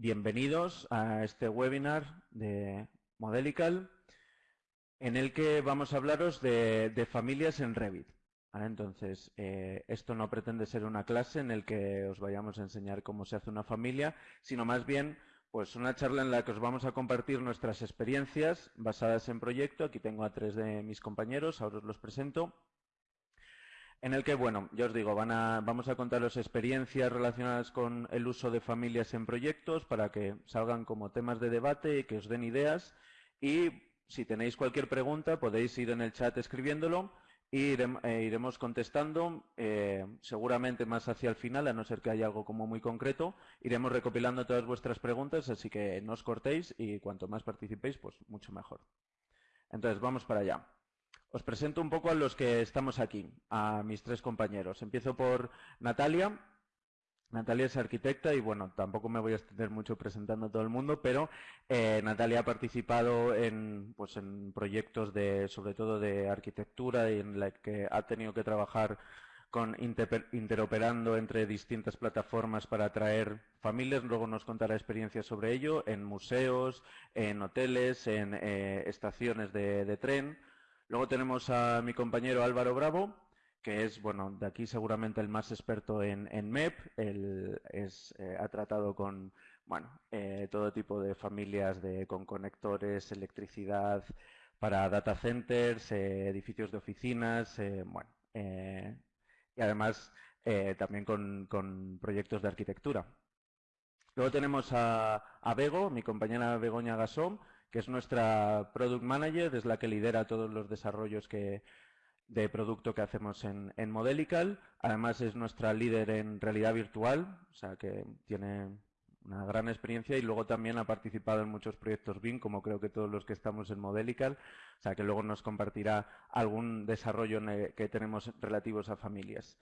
bienvenidos a este webinar de Modelical en el que vamos a hablaros de, familias en Revit. Entonces, eh, esto no pretende ser una clase en el que os vayamos a enseñar cómo se hace una familia, sino más bien pues una charla en la que os vamos a compartir nuestras experiencias basadas en proyecto. Aquí tengo a tres de mis compañeros, ahora os los presento en el que, bueno, ya os digo, van a, vamos a contaros experiencias relacionadas con el uso de familias en proyectos para que salgan como temas de debate y que os den ideas. Y si tenéis cualquier pregunta, podéis ir en el chat escribiéndolo y eh, iremos contestando, eh, seguramente más hacia el final, a no ser que haya algo como muy concreto. Iremos recopilando todas vuestras preguntas, así que no os cortéis y cuanto más participéis, pues mucho mejor. Entonces, vamos para allá. Os presento un poco a los que estamos aquí, a mis tres compañeros. Empiezo por Natalia. Natalia es arquitecta y bueno, tampoco me voy a extender mucho presentando a todo el mundo, pero eh, Natalia ha participado en, pues, en proyectos de, sobre todo de arquitectura y en la que ha tenido que trabajar con interoperando entre distintas plataformas para atraer familias. Luego nos contará experiencias sobre ello en museos, en hoteles, en eh, estaciones de tren. Luego tenemos a mi compañero Álvaro Bravo, que es, bueno, de aquí seguramente el más experto en, MEP. Él es, eh, ha tratado con, bueno, eh, todo tipo de familias de, con conectores, electricidad para data centers, eh, edificios de oficinas, bueno, y además también con, proyectos de arquitectura. Luego tenemos a, a Bego, mi compañera Begoña Gasón, que es nuestra Product Manager, es la que lidera todos los desarrollos que, de producto que hacemos en, en Modelical. Además es nuestra líder en realidad virtual, o sea que tiene una gran experiencia y luego también ha participado en muchos proyectos BIM, como creo que todos los que estamos en Modelical, o sea que luego nos compartirá algún desarrollo que tenemos relativos a familias.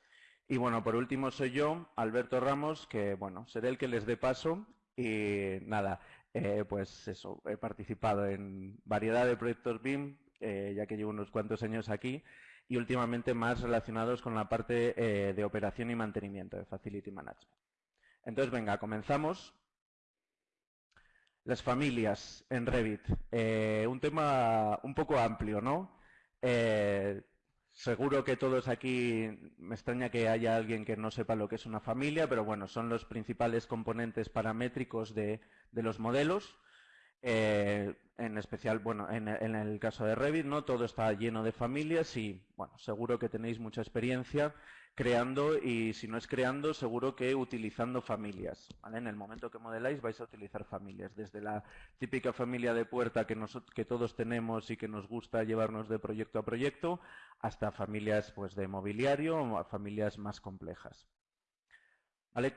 Y bueno, por último soy yo, Alberto Ramos, que bueno, seré el que les dé paso y nada, eh, pues eso, he participado en variedad de proyectos BIM, eh, ya que llevo unos cuantos años aquí, y últimamente más relacionados con la parte eh, de operación y mantenimiento, de Facility Management. Entonces, venga, comenzamos. Las familias en Revit. un tema un poco amplio, ¿no? Seguro que todos aquí, me extraña que haya alguien que no sepa lo que es una familia, pero bueno, son los principales componentes paramétricos de, los modelos. Eh, en especial, bueno, en, el caso de Revit, ¿no? Todo está lleno de familias y, bueno, seguro que tenéis mucha experiencia creando y si no es creando, seguro que utilizando familias, ¿vale? En el momento que modeláis vais a utilizar familias, desde la típica familia de puerta que, que todos tenemos y que nos gusta llevarnos de proyecto a proyecto, hasta familias, pues, de mobiliario o familias más complejas. ¿Vale?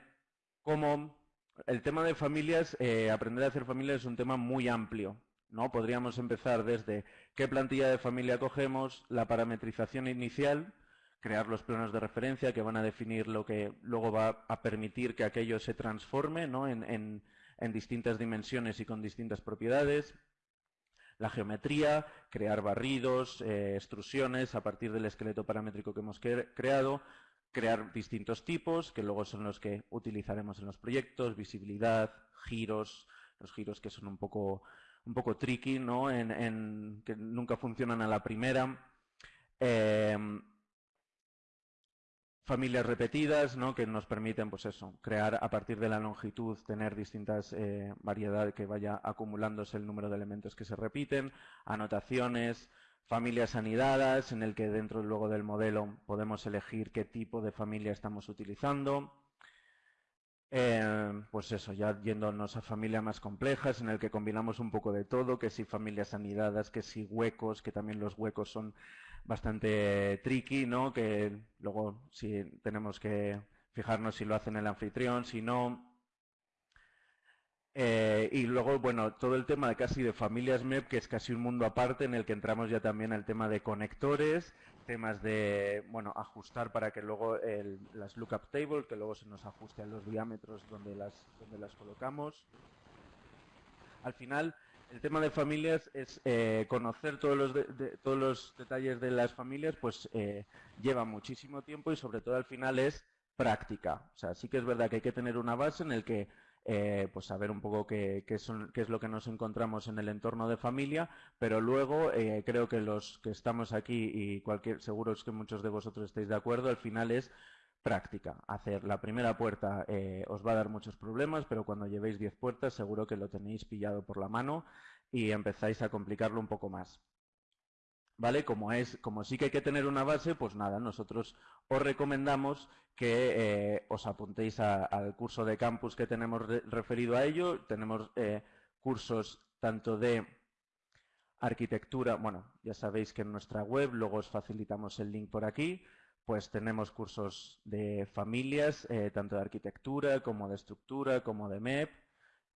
Como el tema de familias, eh, aprender a hacer familias es un tema muy amplio. ¿no? Podríamos empezar desde qué plantilla de familia cogemos, la parametrización inicial, crear los planos de referencia que van a definir lo que luego va a permitir que aquello se transforme ¿no? en, distintas dimensiones y con distintas propiedades. La geometría, crear barridos, eh, extrusiones a partir del esqueleto paramétrico que hemos creado, crear distintos tipos, que luego son los que utilizaremos en los proyectos, visibilidad, giros, los giros que son un poco, un poco tricky, ¿no? En, que nunca funcionan a la primera. Em, familias repetidas, ¿no? Que nos permiten, pues eso, crear a partir de la longitud, tener distintas eh, variedades que vaya acumulándose el número de elementos que se repiten, anotaciones, familias anidadas, en el que dentro luego del modelo podemos elegir qué tipo de familia estamos utilizando. Eh, pues eso, ya yéndonos a familias más complejas, en el que combinamos un poco de todo, que si familias anidadas, que si huecos, que también los huecos son bastante tricky, ¿no? Que luego si tenemos que fijarnos si lo hacen el anfitrión, si no, eh, y luego, bueno, todo el tema de casi de familias MEP, que es casi un mundo aparte en el que entramos ya también al tema de conectores, temas de, bueno, ajustar para que luego el, las lookup table, que luego se nos ajuste a los diámetros donde las, donde las colocamos. Al final, el tema de familias es eh, conocer todos los, todos los detalles de las familias, pues eh, lleva muchísimo tiempo y sobre todo al final es práctica. O sea, sí que es verdad que hay que tener una base en el que eh, pues saber un poco qué, qué, es lo que nos encontramos en el entorno de familia, pero luego eh, creo que los que estamos aquí y cualquier, seguro es que muchos de vosotros estéis de acuerdo, al final es práctica. Hacer la primera puerta eh, os va a dar muchos problemas, pero cuando llevéis 10 puertas seguro que lo tenéis pillado por la mano y empezáis a complicarlo un poco más. ¿Vale? Como, es, como sí que hay que tener una base, pues nada, nosotros os recomendamos que eh, os apuntéis al curso de campus que tenemos referido a ello. Tenemos eh, cursos tanto de arquitectura, bueno, ya sabéis que en nuestra web, luego os facilitamos el link por aquí, pues tenemos cursos de familias, eh, tanto de arquitectura como de estructura, como de MEP,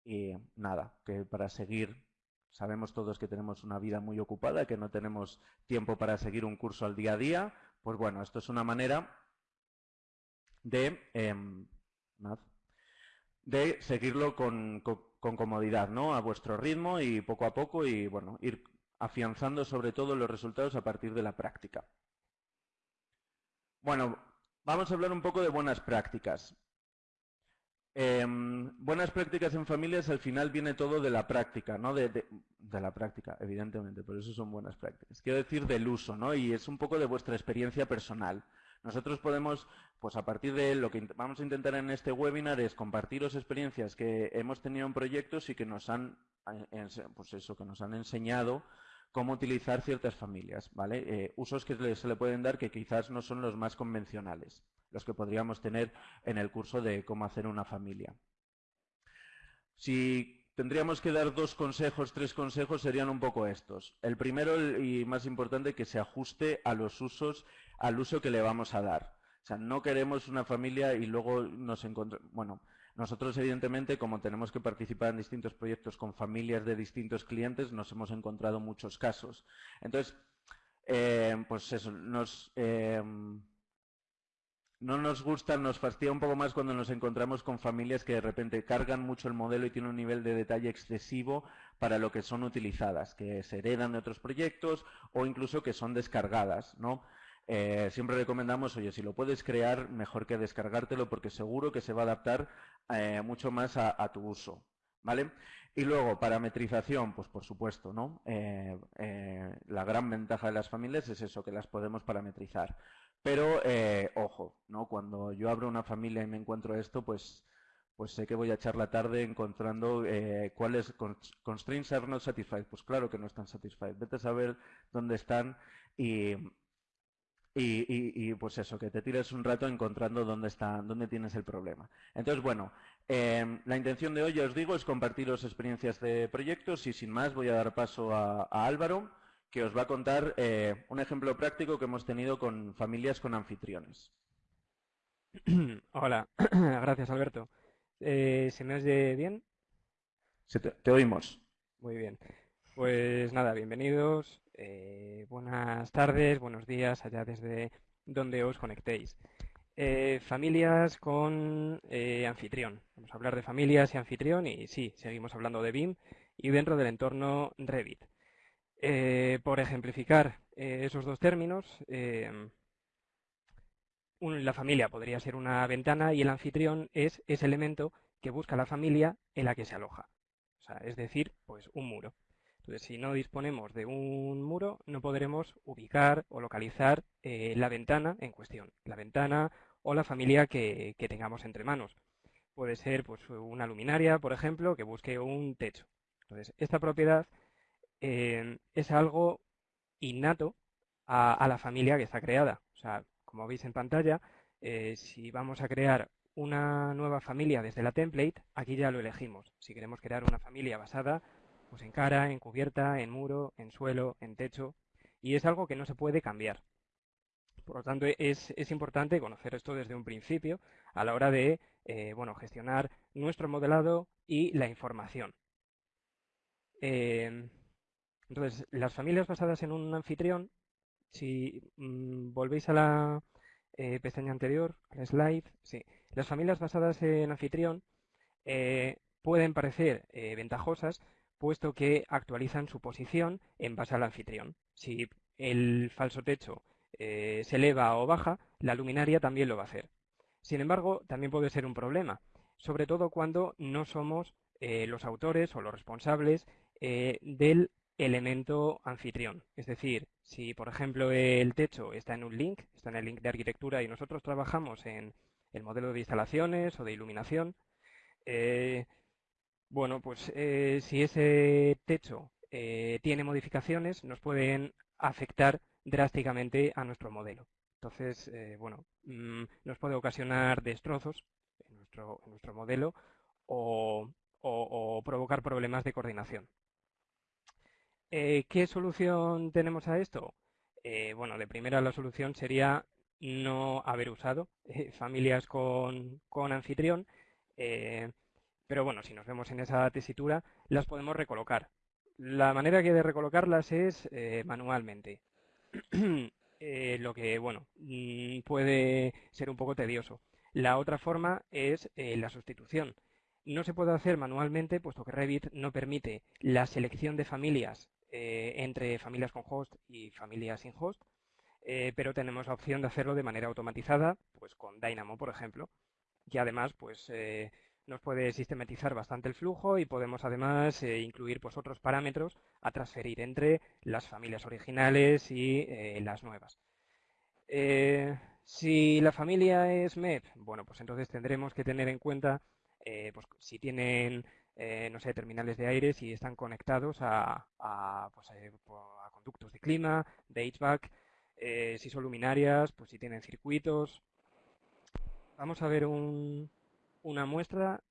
y nada, que para seguir Sabemos todos que tenemos una vida muy ocupada, que no tenemos tiempo para seguir un curso al día a día. Pues bueno, esto es una manera de, em, de seguirlo con, comodidad, ¿no? A vuestro ritmo y poco a poco y, bueno, ir afianzando sobre todo los resultados a partir de la práctica. Bueno, vamos a hablar un poco de buenas prácticas. Em, buenas prácticas en familias al final viene todo de la práctica, ¿no? De, la práctica, evidentemente, por eso son buenas prácticas. Quiero decir del uso, ¿no? Y es un poco de vuestra experiencia personal. Nosotros podemos, pues a partir de lo que vamos a intentar en este webinar es compartiros experiencias que hemos tenido en proyectos y que nos han, eh, pues eso, que nos han enseñado cómo utilizar ciertas familias, ¿vale? Eh, usos que se le pueden dar que quizás no son los más convencionales los que podríamos tener en el curso de cómo hacer una familia. Si tendríamos que dar dos consejos, tres consejos, serían un poco estos. El primero y más importante, que se ajuste a los usos, al uso que le vamos a dar. O sea, no queremos una familia y luego nos encontramos... Bueno, nosotros evidentemente, como tenemos que participar en distintos proyectos con familias de distintos clientes, nos hemos encontrado muchos casos. Entonces, eh, pues eso, nos... Eh, no nos gusta, nos fastidia un poco más cuando nos encontramos con familias que de repente cargan mucho el modelo y tienen un nivel de detalle excesivo para lo que son utilizadas, que se heredan de otros proyectos o incluso que son descargadas, ¿no? Eh, siempre recomendamos, oye, si lo puedes crear, mejor que descargártelo porque seguro que se va a adaptar eh, mucho más a, tu uso, ¿vale? Y luego, parametrización, pues por supuesto, ¿no? Eh, la gran ventaja de las familias es eso, que las podemos parametrizar. Pero, eh, ojo, ¿no? Cuando yo abro una familia y me encuentro esto, pues, pues sé que voy a echar la tarde encontrando eh, cuáles constraints are not satisfied. Pues claro que no están satisfied. Vete a saber dónde están y, y, pues eso, que te tires un rato encontrando dónde está, dónde tienes el problema. Entonces, bueno, em, la intención de hoy, ya os digo, es compartiros experiencias de proyectos y sin más voy a dar paso a Álvaro que os va a contar eh, un ejemplo práctico que hemos tenido con familias con anfitriones. Hola, gracias Alberto. Eh, ¿Se me oye bien? te, oímos. Muy bien. Pues nada, bienvenidos. Eh, buenas tardes, buenos días allá desde donde os conectéis. familias con anfitrión. Vamos a hablar de familias y anfitrión y sí, seguimos hablando de BIM y dentro del entorno Revit. Eh, por ejemplificar eh, esos dos términos, eh, la familia podría ser una ventana y el anfitrión es ese elemento que busca la familia en la que se aloja. es decir, pues un muro. Entonces, si no disponemos de un muro, no podremos ubicar o localizar la ventana en cuestión, la ventana o la familia que, que tengamos entre manos. Puede ser pues, una luminaria, por ejemplo, que busque un techo. Entonces, esta propiedad Es algo innato a, la familia que está creada. O sea, como veis en pantalla, eh, si vamos a crear una nueva familia desde la template, aquí ya lo elegimos. Si queremos crear una familia basada pues en cara, en cubierta, en muro, en suelo, en techo, y es algo que no se puede cambiar. Por lo tanto, es, importante conocer esto desde un principio a la hora de eh, bueno, gestionar nuestro modelado y la información. Em, entonces, las familias basadas en un anfitrión, si mm, volvéis a la eh, pestaña anterior, al slide, sí, las familias basadas en anfitrión eh, pueden parecer eh, ventajosas puesto que actualizan su posición en base al anfitrión. Si el falso techo se eleva o baja, la luminaria también lo va a hacer. Sin embargo, también puede ser un problema. sobre todo cuando no somos los autores o los responsables del elemento anfitrión. Es decir, si por ejemplo el techo está en un link, está en el link de arquitectura y nosotros trabajamos en el modelo de instalaciones o de iluminación, bueno, pues si ese techo tiene modificaciones, nos pueden afectar drásticamente a nuestro modelo. Entonces, eh, bueno, mm, nos puede ocasionar destrozos en nuestro modelo o, provocar problemas de coordinación. Eh, ¿Qué solución tenemos a esto? Eh, bueno, de primera la solución sería no haber usado familias con, con anfitrión, pero bueno, si nos vemos en esa tesitura, las podemos recolocar. La manera que de recolocarlas es manualmente. Eh, lo que, bueno, mm, puede ser un poco tedioso. La otra forma es eh, la sustitución. No se puede hacer manualmente, puesto que Revit no permite la selección de familias eh, entre familias con host y familias sin host, pero tenemos la opción de hacerlo de manera automatizada, pues con Dynamo, por ejemplo, y además, pues nos puede sistematizar bastante el flujo y podemos además eh, incluir pues, otros parámetros a transferir entre las familias originales y eh, las nuevas. Eh, si la familia es MEP, bueno, pues entonces tendremos que tener en cuenta pues, si tienen, no sé, terminales de aire, si están conectados a, pues, a conductos de clima, de HVAC, si son luminarias, pues si tienen circuitos. Vamos a ver un, una muestra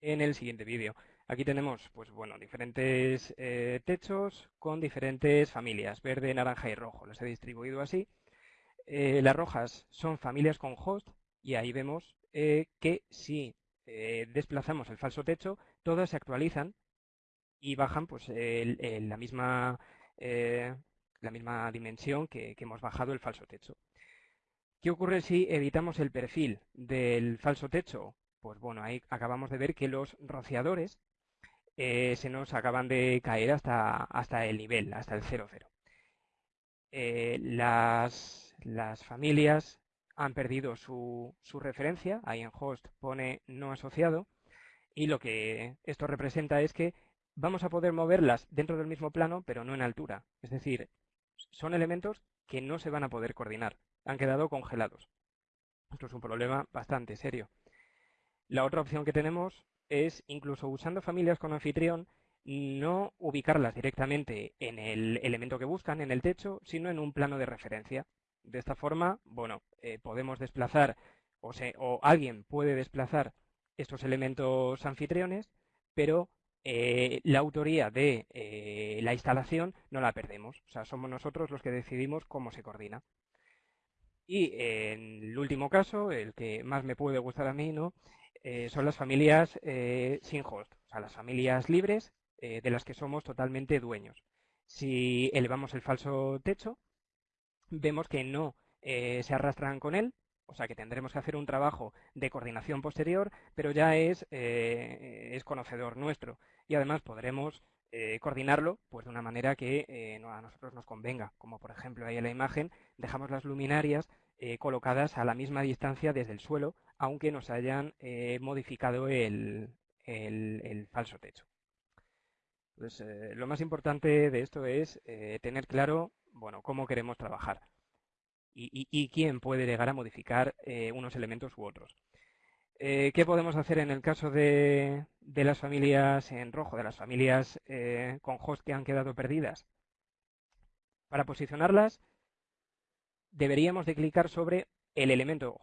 en el siguiente vídeo. Aquí tenemos, pues bueno, diferentes eh, techos con diferentes familias, verde, naranja y rojo. Los he distribuido así. Eh, las rojas son familias con host y ahí vemos eh, que si desplazamos el falso techo, todas se actualizan y bajan pues la misma la misma dimensión que hemos bajado el falso techo. ¿Qué ocurre si editamos el perfil del falso techo? Pues bueno, ahí acabamos de ver que los rociadores eh, se nos acaban de caer hasta, hasta el nivel, hasta el 0,0. Eh, las, las, familias han perdido su, su referencia, ahí en host pone no asociado, y lo que esto representa es que vamos a poder moverlas dentro del mismo plano, pero no en altura. Es decir, son elementos que no se van a poder coordinar han quedado congelados. Esto es un problema bastante serio. La otra opción que tenemos es, incluso usando familias con anfitrión, no ubicarlas directamente en el elemento que buscan, en el techo, sino en un plano de referencia. De esta forma, bueno, eh, podemos desplazar, o, alguien puede desplazar estos elementos anfitriones, pero eh, la autoría de eh, la instalación no la perdemos. O sea, somos nosotros los que decidimos cómo se coordina. Y el último caso, el que más me puede gustar a mí, ¿no? Son las familias sin host, o sea, las familias libres de las que somos totalmente dueños. Si elevamos el falso techo, vemos que no se arrastran con él, o sea que tendremos que hacer un trabajo de coordinación posterior, pero ya es, es conocedor nuestro. Y además podremos coordinarlo pues de una manera que a nosotros nos convenga, como por ejemplo ahí en la imagen dejamos las luminarias eh, colocadas a la misma distancia desde el suelo, aunque nos hayan eh, modificado el, falso techo. Eh, lo más importante de esto es tener claro bueno, cómo queremos trabajar y, quién puede llegar a modificar unos elementos u otros. ¿Qué podemos hacer en el caso de, las familias en rojo, de las familias con host que han quedado perdidas? Para posicionarlas deberíamos de clicar sobre el elemento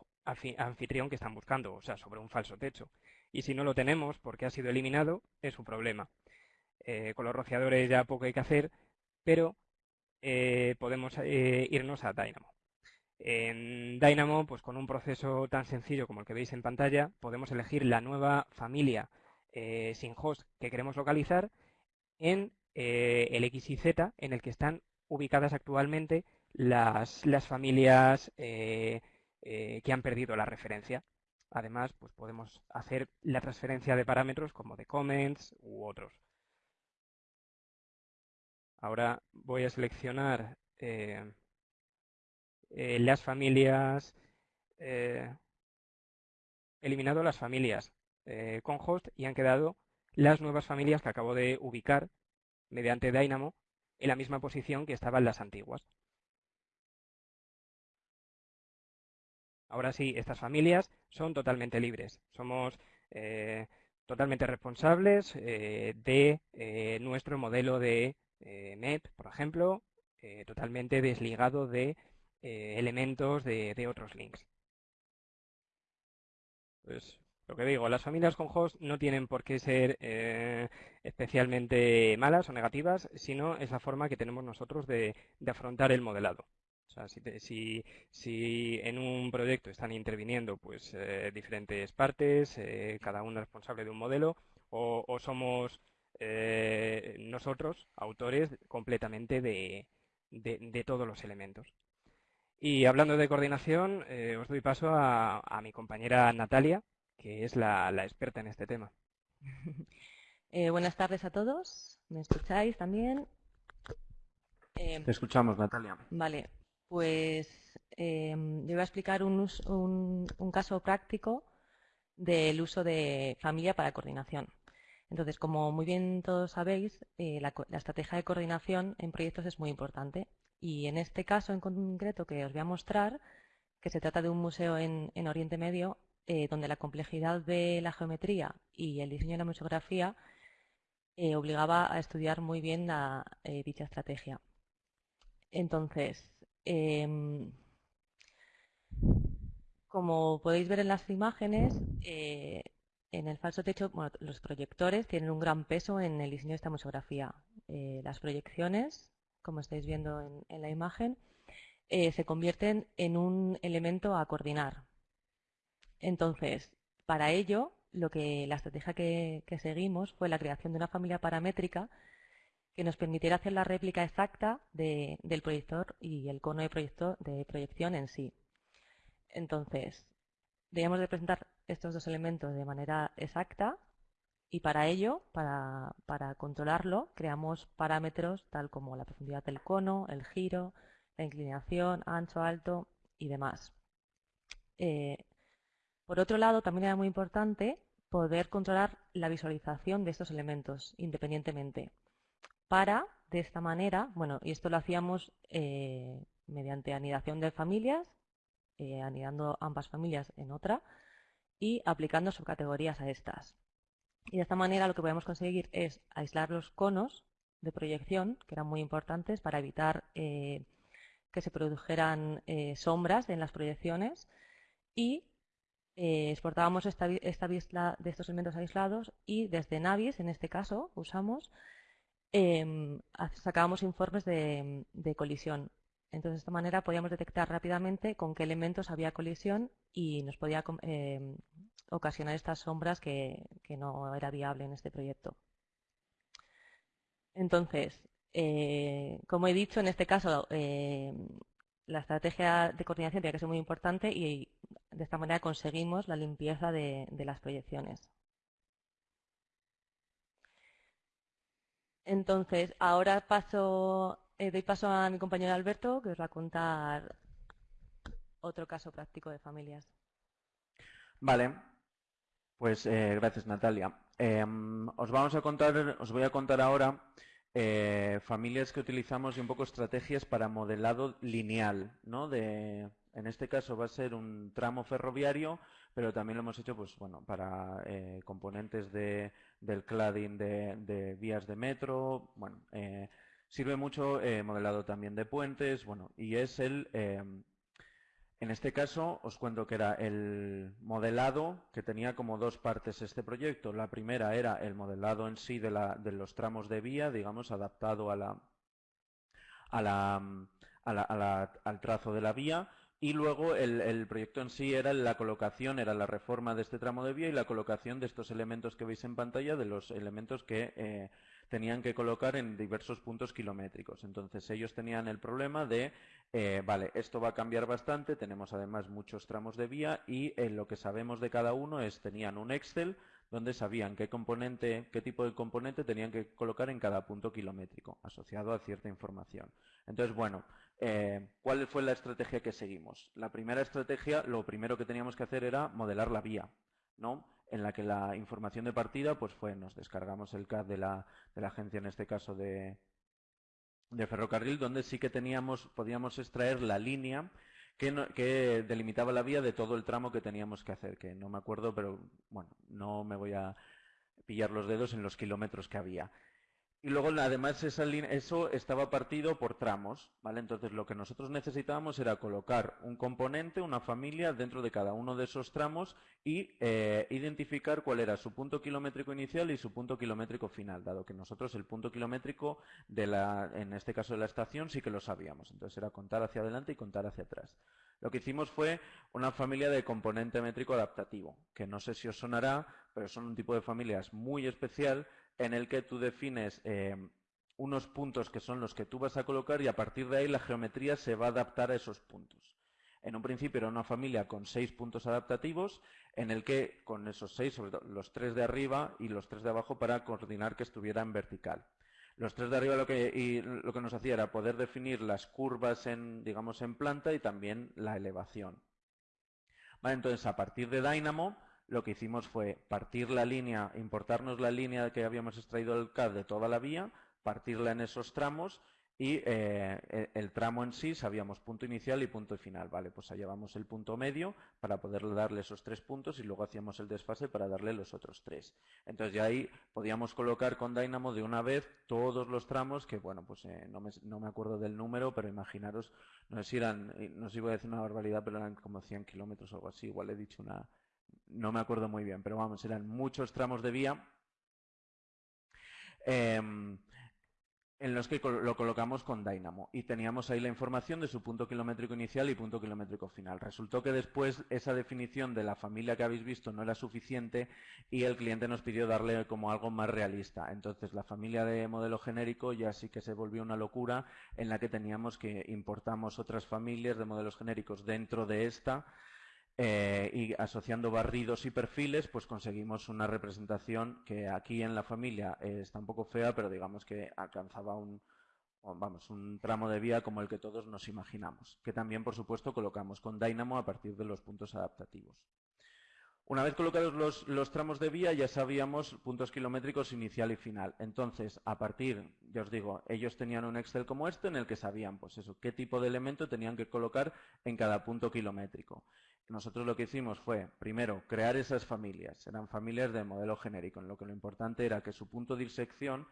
anfitrión que están buscando, o sea, sobre un falso techo. Y si no lo tenemos porque ha sido eliminado, es un problema. Eh, con los rociadores ya poco hay que hacer, pero eh, podemos eh, irnos a Dynamo. En Dynamo, pues con un proceso tan sencillo como el que veis en pantalla, podemos elegir la nueva familia sin host que queremos localizar en el X y Z en el que están ubicadas actualmente las, las familias eh, eh, que han perdido la referencia. Además, pues podemos hacer la transferencia de parámetros como de comments u otros. Ahora voy a seleccionar eh, las familias eliminado las familias eh, con host y han quedado las nuevas familias que acabo de ubicar mediante Dynamo en la misma posición que estaban las antiguas. Ahora sí, estas familias son totalmente libres. Somos eh, totalmente responsables eh, de eh, nuestro modelo de MEP, por ejemplo, totalmente desligado de elementos de, de, otros links. Pues lo que digo, las familias con host no tienen por qué ser especialmente malas o negativas, sino es la forma que tenemos nosotros de afrontar el modelado. O sea, si, en un proyecto están interviniendo pues eh, diferentes partes, eh, cada uno responsable de un modelo, o, somos eh, nosotros autores completamente de, todos los elementos. Y hablando de coordinación, os doy paso a, mi compañera Natalia, que es la, la experta en este tema. buenas tardes a todos. ¿Me escucháis también? Te escuchamos, Natalia. Vale, pues yo voy a explicar un, caso práctico del uso de familia para coordinación. Entonces, como muy bien todos sabéis, eh, la, estrategia de coordinación en proyectos es muy importante. Y en este caso en concreto que os voy a mostrar, que se trata de un museo en, Oriente Medio, eh, donde la complejidad de la geometría y el diseño de la museografía eh, obligaba a estudiar muy bien dicha estrategia. Entonces, Em, como podéis ver en las imágenes, en el falso techo los proyectores tienen un gran peso en el diseño de esta museografía. Eh, las proyecciones, como estáis viendo en, la imagen, eh, se convierten en un elemento a coordinar. Entonces, para ello, lo que la estrategia que seguimos fue la creación de una familia paramétrica que nos permitiera hacer la réplica exacta del proyector y el cono de, proyector, de proyección en sí. Entonces, debemos representar estos dos elementos de manera exacta y para ello, para, controlarlo, creamos parámetros tal como la profundidad del cono, el giro, la inclinación, ancho, alto y demás. Eh, por otro lado, también era muy importante poder controlar la visualización de estos elementos independientemente para, de esta manera, bueno, y esto lo hacíamos eh, mediante anidación de familias, eh, anidando ambas familias en otra y aplicando subcategorías a estas. Y de esta manera lo que podemos conseguir es aislar los conos de proyección, que eran muy importantes para evitar eh, que se produjeran sombras en las proyecciones y exportábamos esta, esta vista de estos elementos aislados y desde Navis, en este caso, usamos Em, sacábamos informes de, colisión. Entonces, de esta manera podíamos detectar rápidamente con qué elementos había colisión y nos podía em, ocasionar estas sombras que, no era viable en este proyecto. Entonces, eh, como he dicho, en este caso em, la estrategia de coordinación tiene que ser muy importante y de esta manera conseguimos la limpieza de las proyecciones. Entonces, ahora paso, eh, doy paso a mi compañero Alberto, que os va a contar otro caso práctico de familias. Vale, pues eh, gracias Natalia. Em, os vamos a contar, os voy a contar ahora eh, familias que utilizamos y un poco estrategias para modelado lineal, ¿no? De, en este caso va a ser un tramo ferroviario, pero también lo hemos hecho, pues bueno, para componentes de del cladding de, vías de metro, bueno, eh, sirve mucho eh, modelado también de puentes, bueno, y es el, eh, en este caso os cuento que era el modelado que tenía como dos partes este proyecto. La primera era el modelado en sí de, la, de los tramos de vía, digamos, adaptado a la, a la, al trazo de la vía, y luego el, proyecto en sí era la colocación, era la reforma de este tramo de vía y la colocación de estos elementos que veis en pantalla, de los elementos que eh, tenían que colocar en diversos puntos kilométricos. Entonces ellos tenían el problema de, eh, vale, esto va a cambiar bastante, tenemos además muchos tramos de vía y eh, lo que sabemos de cada uno es, tenían un Excel donde sabían qué componente, qué tipo de componente tenían que colocar en cada punto kilométrico, asociado a cierta información. Entonces, bueno, eh, ¿cuál fue la estrategia que seguimos? La primera estrategia, lo primero que teníamos que hacer era modelar la vía. ¿no? En la que la información de partida pues fue, nos descargamos el CAD de la, de la agencia, en este caso de, de ferrocarril, donde sí que teníamos, podíamos extraer la línea que, que, delimitaba la vía de todo el tramo que teníamos que hacer, que no me acuerdo, pero bueno, no me voy a pillar los dedos en los kilómetros que había. Y luego, además, eso estaba partido por tramos, ¿vale? Entonces, lo que nosotros necesitábamos era colocar un componente, una familia, dentro de cada uno de esos tramos y eh, identificar cuál era su punto kilométrico inicial y su punto kilométrico final, dado que nosotros el punto kilométrico, de la, en este caso de la estación, sí que lo sabíamos. Entonces, era contar hacia adelante y contar hacia atrás. Lo que hicimos fue una familia de componente métrico adaptativo, que no sé si os sonará, pero son un tipo de familias muy especial en el que tú defines eh, unos puntos que son los que tú vas a colocar y a partir de ahí la geometría se va a adaptar a esos puntos. En un principio era una familia con seis puntos adaptativos, en el que con esos seis, sobre todo los tres de arriba y los tres de abajo para coordinar que estuviera en vertical. Los tres de arriba lo que, lo que nos hacía era poder definir las curvas en, digamos, en planta y también la elevación. entonces, a partir de Dynamo, lo que hicimos fue partir la línea, importarnos la línea que habíamos extraído del CAD de toda la vía, partirla en esos tramos y eh, e, el tramo en sí sabíamos punto inicial y punto final. Vale, pues allá vamos el punto medio para poder darle esos tres puntos y luego hacíamos el desfase para darle los otros tres. Entonces ya ahí podíamos colocar con Dynamo de una vez todos los tramos que, bueno, pues eh, no, me, no, me, acuerdo del número, pero imaginaros, no sé si eran, no sé si voy a decir una barbaridad, pero eran como 100 kilómetros o algo así, igual he dicho una, no me acuerdo muy bien, pero vamos, eran muchos tramos de vía em, en los que lo colocamos con Dynamo y teníamos ahí la información de su punto kilométrico inicial y punto kilométrico final. Resultó que después esa definición de la familia que habéis visto no era suficiente y el cliente nos pidió darle como algo más realista. Entonces la familia de modelo genérico ya sí que se volvió una locura en la que teníamos que importamos otras familias de modelos genéricos dentro de esta eh, y asociando barridos y perfiles, pues conseguimos una representación que aquí en la familia está un poco fea, pero digamos que alcanzaba un, vamos, un tramo de vía como el que todos nos imaginamos, que también, por supuesto, colocamos con Dynamo a partir de los puntos adaptativos. Una vez colocados los, los, tramos de vía ya sabíamos puntos kilométricos inicial y final. Entonces, a partir, ya os digo, ellos tenían un Excel como este en el que sabían, pues eso, qué tipo de elemento tenían que colocar en cada punto kilométrico. Nosotros lo que hicimos fue, primero, crear esas familias. Eran familias de modelo genérico, en lo que lo importante era que su punto de intersección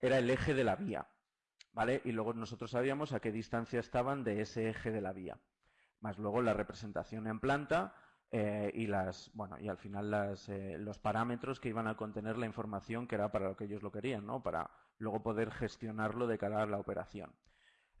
era el eje de la vía. ¿Vale? Y luego nosotros sabíamos a qué distancia estaban de ese eje de la vía. Más luego la representación en planta eh, y las, bueno, y al final eh, los parámetros que iban a contener la información que era para lo que ellos lo querían, ¿no? Para luego poder gestionarlo de cara a la operación.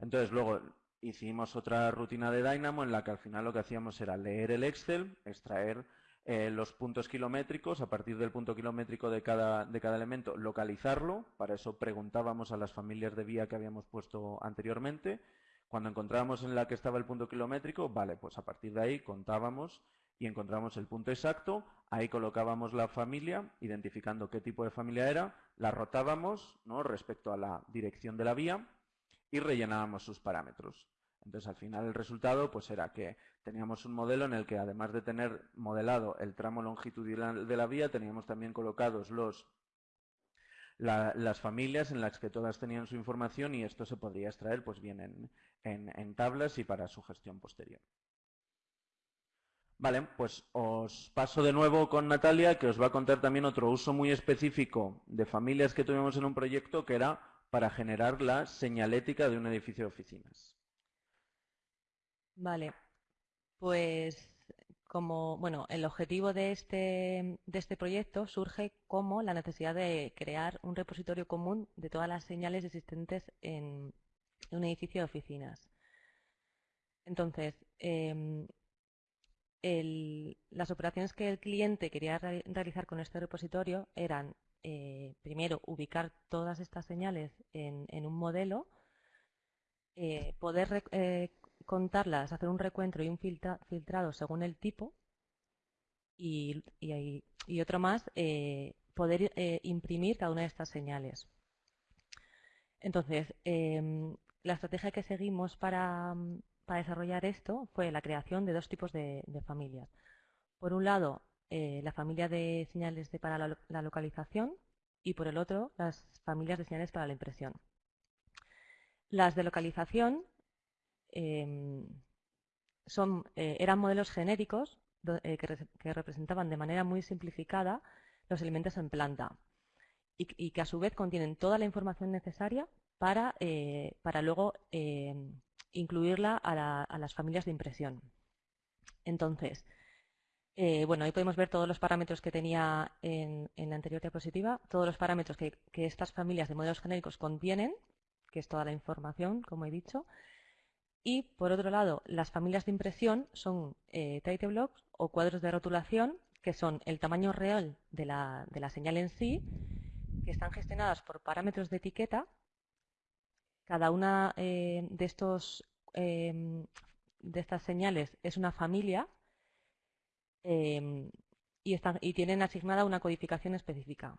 Entonces, luego hicimos otra rutina de Dynamo en la que al final lo que hacíamos era leer el Excel, extraer eh, los puntos kilométricos, a partir del punto kilométrico de cada, de cada elemento, localizarlo. Para eso preguntábamos a las familias de vía que habíamos puesto anteriormente. Cuando encontrábamos en la que estaba el punto kilométrico, vale, pues a partir de ahí contábamos y encontramos el punto exacto, ahí colocábamos la familia, identificando qué tipo de familia era, la rotábamos ¿no? respecto a la dirección de la vía y rellenábamos sus parámetros. Entonces, al final el resultado pues era que teníamos un modelo en el que además de tener modelado el tramo longitudinal de la vía, teníamos también colocados los las familias en las que todas tenían su información y esto se podría extraer pues bien en, en tablas y para su gestión posterior. Vale, pues os paso de nuevo con Natalia, que os va a contar también otro uso muy específico de familias que tuvimos en un proyecto, que era para generar la señalética de un edificio de oficinas. Vale, pues como, bueno, el objetivo de este, de este proyecto surge como la necesidad de crear un repositorio común de todas las señales existentes en un edificio de oficinas. Entonces, em, las operaciones que el cliente quería realizar con este repositorio eran eh, primero, ubicar todas estas señales en, un modelo, eh, poder eh, contarlas, hacer un recuento y un filtrado según el tipo, y, otro más, poder imprimir cada una de estas señales. Entonces, em, la estrategia que seguimos para, desarrollar esto fue la creación de dos tipos de familias. Por un lado, la familia de señales para la, localización y por el otro las familias de señales para la impresión. Las de localización em, son, eran modelos genéricos que, representaban de manera muy simplificada los elementos en planta y, que a su vez contienen toda la información necesaria para, para luego em, incluirla a, las familias de impresión. Entonces, eh, bueno, ahí podemos ver todos los parámetros que tenía en, la anterior diapositiva, todos los parámetros que, estas familias de modelos genéricos contienen, que es toda la información, como he dicho. Y, por otro lado, las familias de impresión son eh, title blocks o cuadros de rotulación, que son el tamaño real de la, de la señal en sí, que están gestionadas por parámetros de etiqueta cada una eh, de, estos, em, de estas señales es una familia em, y, están, y tienen asignada una codificación específica.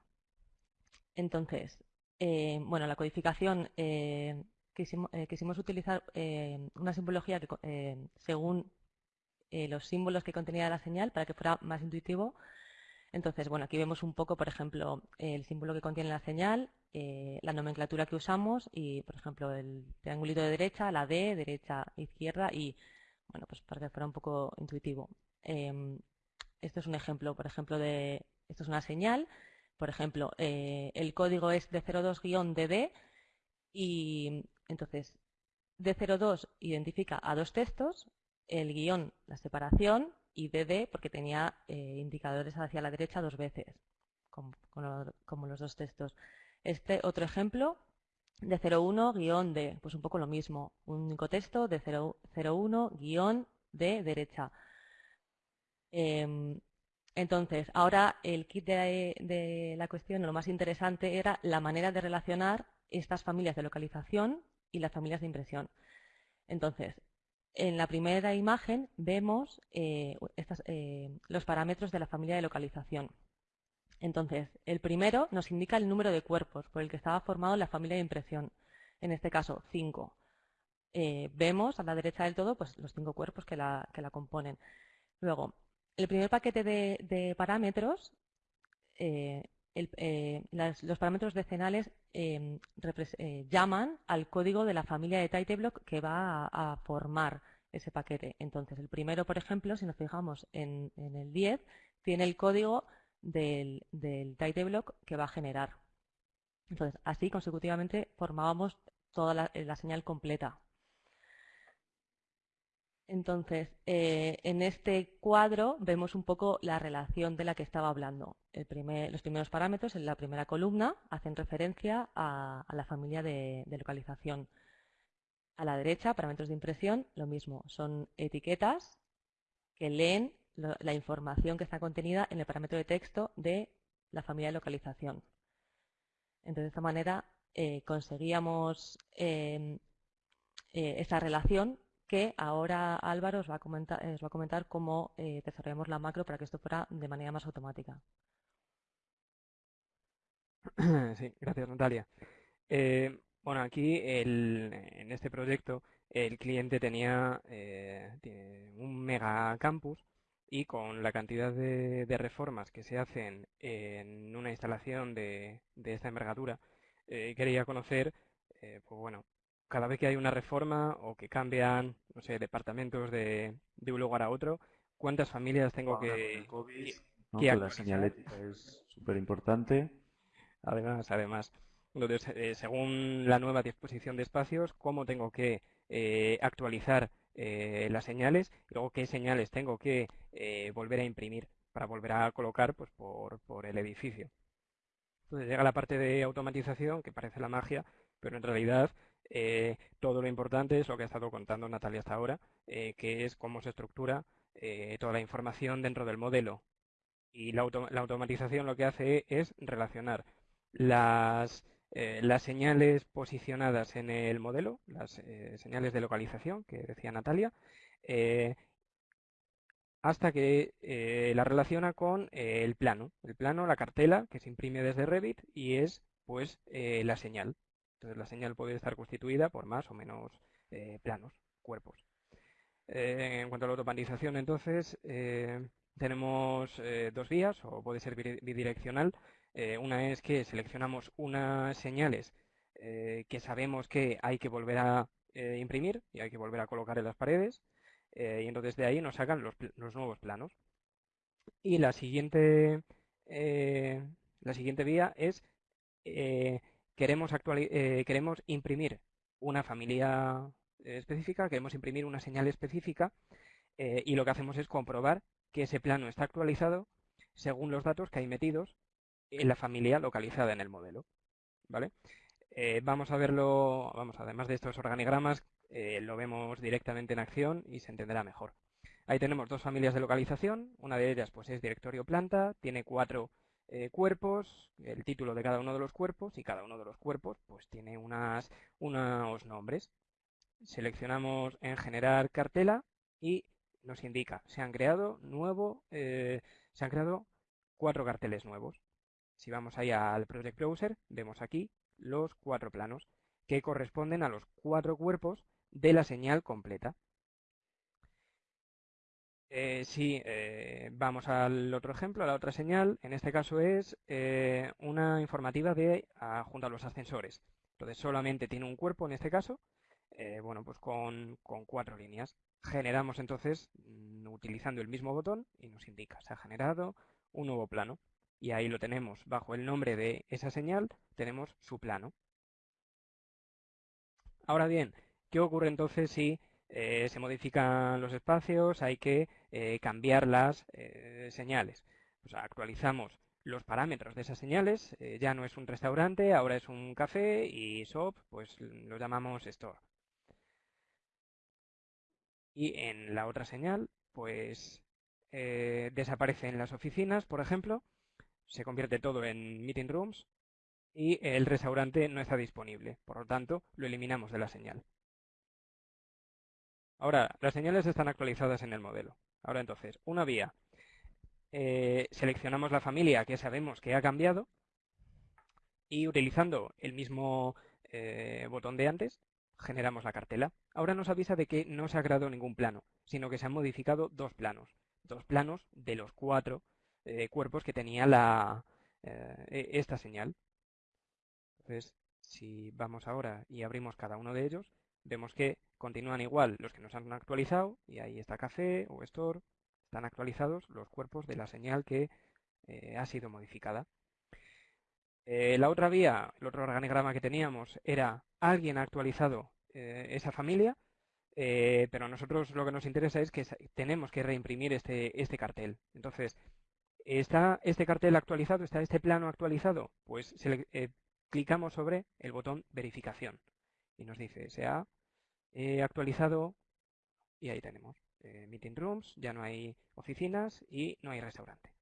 Entonces, em, bueno, la codificación eh, quisimos, eh, quisimos, utilizar una simbología que, según los símbolos que contenía la señal para que fuera más intuitivo. Entonces, bueno, aquí vemos un poco, por ejemplo, el símbolo que contiene la señal, eh, la nomenclatura que usamos y, por ejemplo, el triangulito de derecha, la D, derecha, izquierda y, bueno, pues para que fuera un poco intuitivo. Em, esto es un ejemplo, por ejemplo, de, esto es una señal, por ejemplo, eh, el código es de 02-DD y entonces D02 identifica a dos textos, el guion la separación y DD porque tenía eh, indicadores hacia la derecha dos veces, como los dos textos. Este otro ejemplo de 01-D, pues un poco lo mismo, un único texto de 01-D derecha. Em, entonces, ahora el kit de, la cuestión, lo más interesante era la manera de relacionar estas familias de localización y las familias de impresión. Entonces, en la primera imagen vemos eh, eh, los parámetros de la familia de localización. Entonces, el primero nos indica el número de cuerpos por el que estaba formado la familia de impresión, en este caso 5. Eh, vemos a la derecha del todo pues, los cinco cuerpos que la, componen. Luego, el primer paquete de, parámetros, eh, eh, los parámetros decenales llaman al código de la familia de TypeBlock que va a, formar ese paquete. Entonces, el primero, por ejemplo, si nos fijamos en, el 10, tiene el código del, del block que va a generar. Entonces, así consecutivamente formábamos toda la, eh, señal completa. Entonces, eh, en este cuadro vemos un poco la relación de la que estaba hablando. los primeros parámetros en la primera columna hacen referencia a, la familia de, localización. A la derecha, parámetros de impresión, lo mismo. Son etiquetas que leen la información que está contenida en el parámetro de texto de la familia de localización. Entonces, de esta manera eh, conseguíamos em, eh, esta relación que ahora Álvaro os va a comentar, cómo eh, desarrollamos la macro para que esto fuera de manera más automática. Sí, gracias Natalia. bueno, aquí en este proyecto el cliente tenía un mega campus y con la cantidad de, reformas que se hacen en una instalación de, esta envergadura, eh, quería conocer, eh, pues bueno, cada vez que hay una reforma o que cambian, no sé, departamentos de, un lugar a otro, ¿cuántas familias tengo que, COVID, La señalética es súper importante. Además, además. Entonces, eh, según la nueva disposición de espacios, ¿cómo tengo que actualizar eh, las señales y luego qué señales tengo que eh, volver a imprimir para volver a colocar pues, por, por, el edificio. Entonces llega la parte de automatización, que parece la magia, pero en realidad eh, todo lo importante es lo que ha estado contando Natalia hasta ahora, que es cómo se estructura toda la información dentro del modelo. Y la, la automatización lo que hace es relacionar las eh, las señales posicionadas en el modelo, las eh, señales de localización que decía Natalia, eh, hasta que la relaciona con el plano. El plano, la cartela que se imprime desde Revit y es pues la señal. Entonces la señal puede estar constituida por más o menos planos, cuerpos. en cuanto a la automatización, entonces, tenemos eh, dos vías o puede ser bidireccional. Eh, una es que seleccionamos unas señales que sabemos que hay que volver a imprimir y hay que volver a colocar en las paredes y entonces de ahí nos sacan los, los nuevos planos. Y la siguiente, la siguiente vía es queremos, queremos imprimir una familia específica, queremos imprimir una señal específica eh, y lo que hacemos es comprobar que ese plano está actualizado según los datos que hay metidos en la familia localizada en el modelo. ¿vale? Eh, vamos a verlo, vamos, además de estos organigramas, eh, lo vemos directamente en acción y se entenderá mejor. Ahí tenemos dos familias de localización, una de ellas pues es directorio planta, tiene cuatro cuerpos, el título de cada uno de los cuerpos y cada uno de los cuerpos pues tiene unas, unos nombres. Seleccionamos en generar cartela y nos indica, se han creado nuevo, eh, se han creado cuatro carteles nuevos. Si vamos ahí al Project Browser, vemos aquí los cuatro planos que corresponden a los cuatro cuerpos de la señal completa. Eh, si eh, vamos al otro ejemplo, a la otra señal, en este caso es una informativa de junto a los ascensores. Entonces solamente tiene un cuerpo en este caso, bueno, pues con cuatro líneas. Generamos entonces, mm, utilizando el mismo botón, y nos indica, se ha generado un nuevo plano. Y ahí lo tenemos, bajo el nombre de esa señal, tenemos su plano. Ahora bien, ¿qué ocurre entonces si eh, se modifican los espacios? Hay que eh, cambiar las eh, señales. Actualizamos los parámetros de esas señales. ya no es un restaurante, ahora es un café y shop, pues lo llamamos store. Y en la otra señal, pues eh, desaparece en las oficinas, por ejemplo, se convierte todo en meeting rooms y el restaurante no está disponible. Por lo tanto, lo eliminamos de la señal. Ahora, las señales están actualizadas en el modelo. Ahora entonces, una vía. Eh, seleccionamos la familia que sabemos que ha cambiado y utilizando el mismo eh, botón de antes, generamos la cartela. Ahora nos avisa de que no se ha creado ningún plano, sino que se han modificado dos planos. Dos planos de los cuatro eh, cuerpos que tenía la, e, esta señal. Entonces, si vamos ahora y abrimos cada uno de ellos, vemos que continúan igual los que nos han actualizado, y ahí está café o store, están actualizados los cuerpos de la señal que eh, ha sido modificada. la otra vía, el otro organigrama que teníamos era alguien ha actualizado eh, esa familia, eh, pero a nosotros lo que nos interesa es que tenemos que reimprimir este, este cartel. Entonces, ¿está este cartel actualizado? ¿Está este plano actualizado? Pues eh, clicamos sobre el botón verificación y nos dice se ha actualizado y ahí tenemos meeting rooms, ya no hay oficinas y no hay restaurante.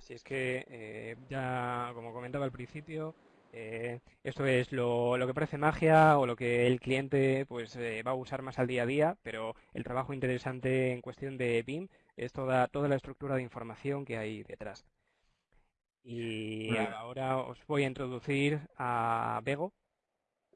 Así es que eh, ya, como comentaba al principio, eh, esto es lo, que parece magia o lo que el cliente pues eh, va a usar más al día a día, pero el trabajo interesante en cuestión de BIM es toda, toda la estructura de información que hay detrás. Y ahora os voy a introducir a Bego.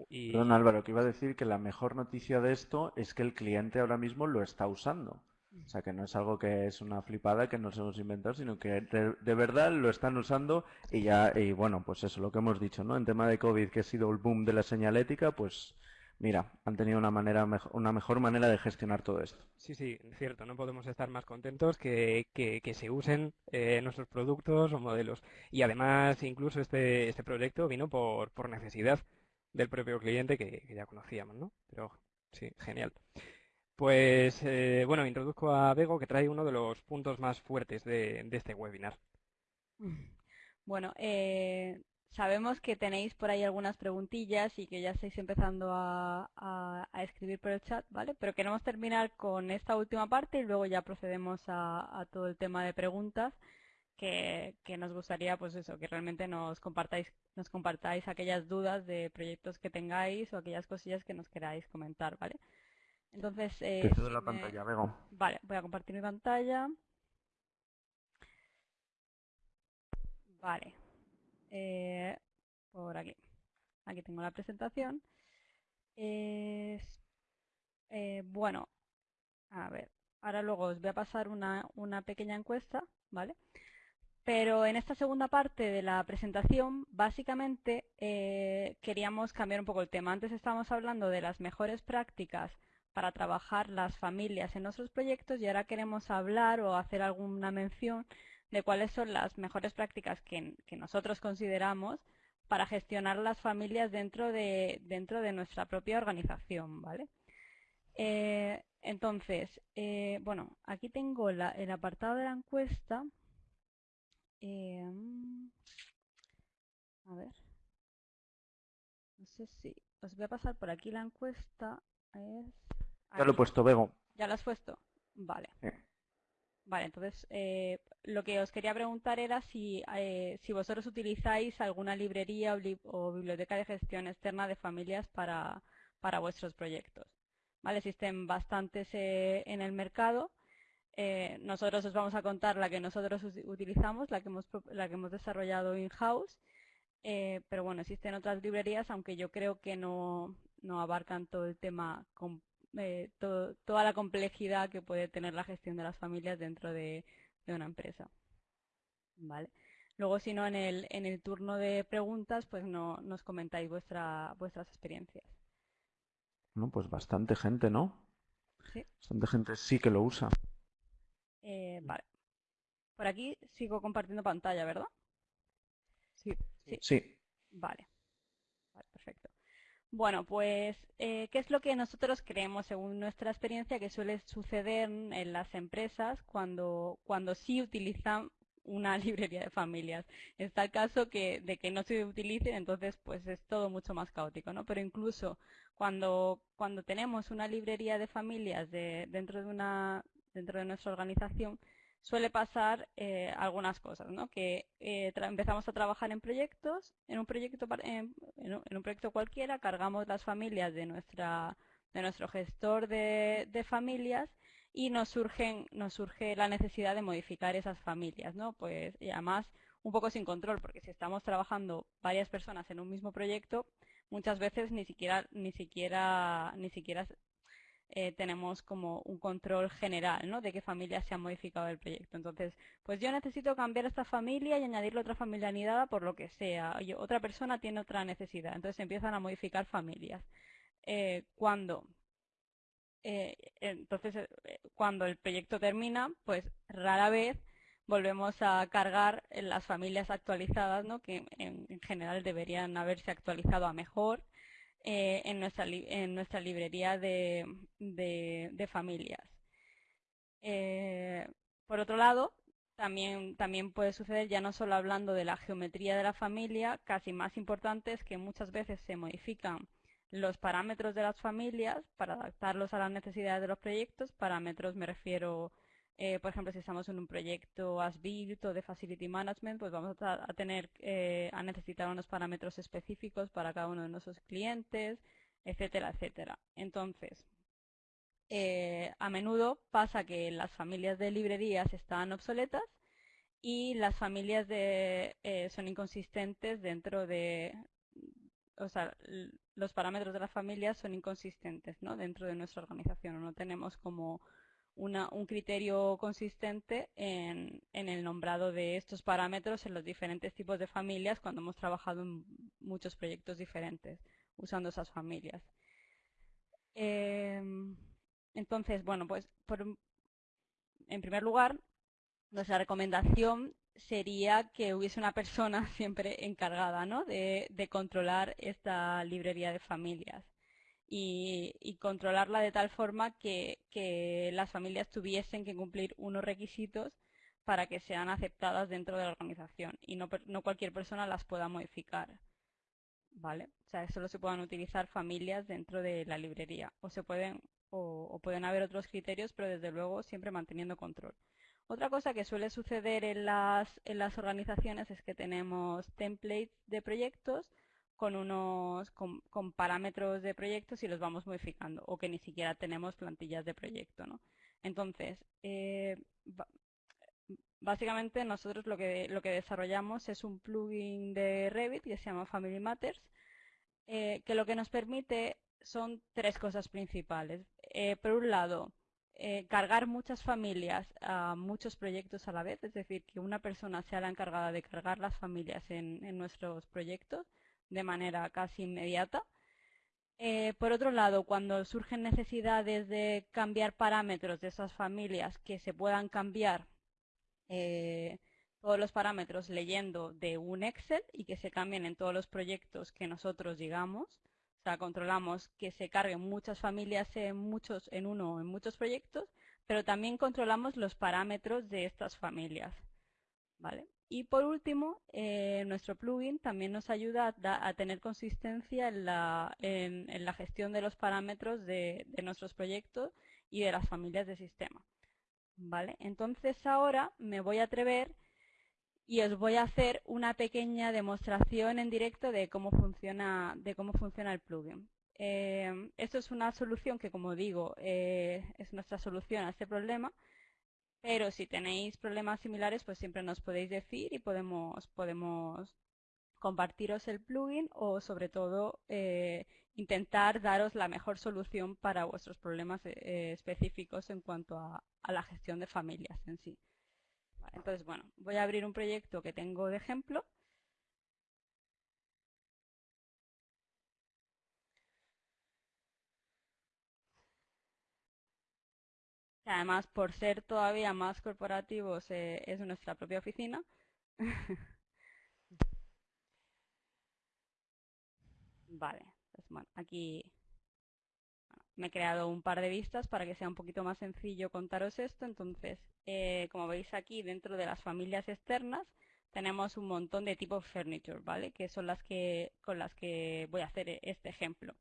Y... Perdón Álvaro, que iba a decir que la mejor noticia de esto es que el cliente ahora mismo lo está usando. O sea, que no es algo que es una flipada que nos hemos inventado, sino que de, verdad lo están usando y ya, y bueno, pues eso, lo que hemos dicho, ¿no? En tema de COVID, que ha sido el boom de la señalética, pues mira, han tenido una manera una mejor manera de gestionar todo esto. Sí, sí, cierto, no podemos estar más contentos que, que, se usen eh, nuestros productos o modelos. Y además, incluso este, este proyecto vino por, por necesidad del propio cliente que, que ya conocíamos, ¿no? Pero sí, genial. Pues eh, bueno, introduzco a Bego que trae uno de los puntos más fuertes de, este webinar. Bueno, eh, sabemos que tenéis por ahí algunas preguntillas y que ya estáis empezando a, escribir por el chat, ¿vale? Pero queremos terminar con esta última parte y luego ya procedemos a, todo el tema de preguntas que, que, nos gustaría, pues eso, que realmente nos compartáis, nos compartáis aquellas dudas de proyectos que tengáis o aquellas cosillas que nos queráis comentar, ¿vale? Entonces, eh, la pantalla, Vale, voy a compartir mi pantalla. Vale. Eh, por aquí. Aquí tengo la presentación. eh, bueno, a ver, ahora luego os voy a pasar una, una pequeña encuesta, ¿vale? Pero en esta segunda parte de la presentación, básicamente eh, queríamos cambiar un poco el tema. Antes estábamos hablando de las mejores prácticas para trabajar las familias en nuestros proyectos y ahora queremos hablar o hacer alguna mención de cuáles son las mejores prácticas que, nosotros consideramos para gestionar las familias dentro de, dentro de nuestra propia organización, ¿vale? Eh, entonces, eh, bueno, aquí tengo el apartado de la encuesta. Em, a ver. No sé si... Os voy a pasar por aquí la encuesta. Ya lo he puesto, Bego. ¿Ya lo has puesto? Vale. Vale, entonces eh, lo que os quería preguntar era si, eh, si vosotros utilizáis alguna librería o, biblioteca de gestión externa de familias para, para vuestros proyectos. ¿Vale? Existen bastantes eh, en el mercado eh, nosotros os vamos a contar la que nosotros utilizamos, la que hemos, la que hemos desarrollado in-house, eh, pero bueno, existen otras librerías, aunque yo creo que no, abarcan todo el tema, eh, toda la complejidad que puede tener la gestión de las familias dentro de, una empresa. ¿Vale? Luego, si no, en el, en el turno de preguntas, pues no, nos comentáis vuestra, vuestras experiencias. No, pues bastante gente, ¿no? Sí. Bastante gente sí que lo usa. Eh, vale. Por aquí sigo compartiendo pantalla, ¿verdad? Sí. Sí. Vale. Vale, perfecto. Bueno, pues, eh, ¿qué es lo que nosotros creemos, según nuestra experiencia, que suele suceder en las empresas cuando, cuando sí utilizan una librería de familias? Está el caso que, de que no se utilice, entonces pues es todo mucho más caótico, ¿no? Pero incluso cuando, cuando tenemos una librería de familias de, dentro de una, dentro de nuestra organización, suele pasar eh, algunas cosas, ¿no? Que eh, empezamos a trabajar en proyectos, en un proyecto en, un proyecto cualquiera, cargamos las familias de nuestra de nuestro gestor de, familias y nos surgen nos surge la necesidad de modificar esas familias, ¿no? Pues y además un poco sin control, porque si estamos trabajando varias personas en un mismo proyecto, muchas veces ni siquiera ni siquiera ni siquiera eh, tenemos como un control general, ¿no? De qué familia se ha modificado el proyecto. Entonces, pues yo necesito cambiar esta familia y añadirle otra familia anidada por lo que sea. otra persona tiene otra necesidad. Entonces empiezan a modificar familias. Eh, cuando eh, entonces cuando el proyecto termina, pues rara vez volvemos a cargar en las familias actualizadas, ¿no? que en, general deberían haberse actualizado a mejor eh, en, nuestra en nuestra librería de, de, familias. Eh, por otro lado, también, también puede suceder, ya no solo hablando de la geometría de la familia, casi más importante es que muchas veces se modifican los parámetros de las familias para adaptarlos a las necesidades de los proyectos. Parámetros me refiero eh, por ejemplo, si estamos en un proyecto as-built o de facility management, pues vamos a, tener eh, a necesitar unos parámetros específicos para cada uno de nuestros clientes, etcétera, etcétera. Entonces, eh, a menudo pasa que las familias de librerías están obsoletas y las familias de, son inconsistentes dentro de, o sea, los parámetros de las familias son inconsistentes, ¿no? Dentro de nuestra organización, no tenemos como un criterio consistente en, el nombrado de estos parámetros en los diferentes tipos de familias cuando hemos trabajado en muchos proyectos diferentes usando esas familias. Em, entonces, bueno, pues en primer lugar, nuestra recomendación sería que hubiese una persona siempre encargada de controlar esta librería de familias y, controlarla de tal forma que, las familias tuviesen que cumplir unos requisitos para que sean aceptadas dentro de la organización y no, cualquier persona las pueda modificar. ¿Vale? O sea, solo se puedan utilizar familias dentro de la librería o se pueden o, pueden haber otros criterios, pero desde luego siempre manteniendo control. Otra cosa que suele suceder en las, en las organizaciones es que tenemos templates de proyectos con unos con, parámetros de proyectos y los vamos modificando o que ni siquiera tenemos plantillas de proyecto ¿no? entonces eh, básicamente nosotros lo que lo que desarrollamos es un plugin de Revit que se llama Family Matters eh, que lo que nos permite son tres cosas principales. Eh, por un lado, cargar muchas familias a muchos proyectos a la vez, es decir, que una persona sea la encargada de cargar las familias en, nuestros proyectos de manera casi inmediata. Eh, por otro lado, cuando surgen necesidades de cambiar parámetros de esas familias que se puedan cambiar todos los parámetros leyendo de un Excel y que se cambien en todos los proyectos que nosotros digamos, sea, controlamos que se carguen muchas familias en, muchos, en uno o en muchos proyectos, pero también controlamos los parámetros de estas familias. ¿vale? Y por último, eh, nuestro plugin también nos ayuda a, tener consistencia en la, gestión de los parámetros de, nuestros proyectos y de las familias de sistema. ¿vale? Entonces ahora me voy a atrever y os voy a hacer una pequeña demostración en directo de cómo funciona, de cómo funciona el plugin. Eh, esto es una solución que, como digo, eh, es nuestra solución a este problema, pero si tenéis problemas similares, pues siempre nos podéis decir y podemos, podemos compartiros el plugin o, sobre todo, eh, intentar daros la mejor solución para vuestros problemas específicos en cuanto a la gestión de familias en sí. Entonces, bueno, voy a abrir un proyecto que tengo de ejemplo. Además, por ser todavía más corporativos, eh, es nuestra propia oficina. vale, pues bueno, aquí me he creado un par de vistas para que sea un poquito más sencillo contaros esto. Entonces, eh, como veis aquí, dentro de las familias externas, tenemos un montón de tipos furniture, ¿vale? Que son las que con las que voy a hacer este ejemplo.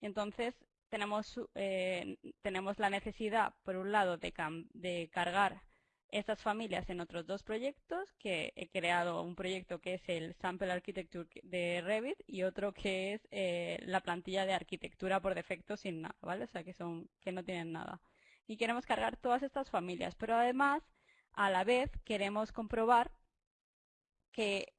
Entonces, tenemos, eh, tenemos la necesidad, por un lado, de, de cargar estas familias en otros dos proyectos, que he creado un proyecto que es el Sample Architecture de Revit y otro que es eh, la plantilla de arquitectura por defecto sin nada, ¿vale? O sea, que, son, que no tienen nada. Y queremos cargar todas estas familias, pero además, a la vez, queremos comprobar que,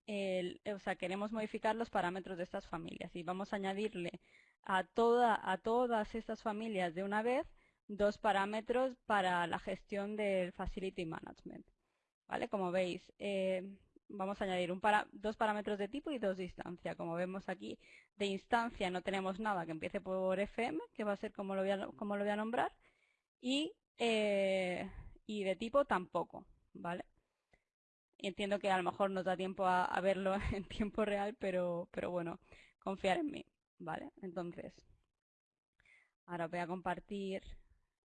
o sea, queremos modificar los parámetros de estas familias y vamos a añadirle a, toda, a todas estas familias de una vez dos parámetros para la gestión del Facility Management. ¿Vale? Como veis, eh, vamos a añadir un dos parámetros de tipo y dos de instancia. Como vemos aquí, de instancia no tenemos nada que empiece por FM, que va a ser como lo voy a, como lo voy a nombrar, y, eh, y de tipo tampoco. ¿vale? Entiendo que a lo mejor nos da tiempo a, a verlo en tiempo real, pero, pero bueno, confiar en mí. ¿Vale? Entonces, ahora voy a compartir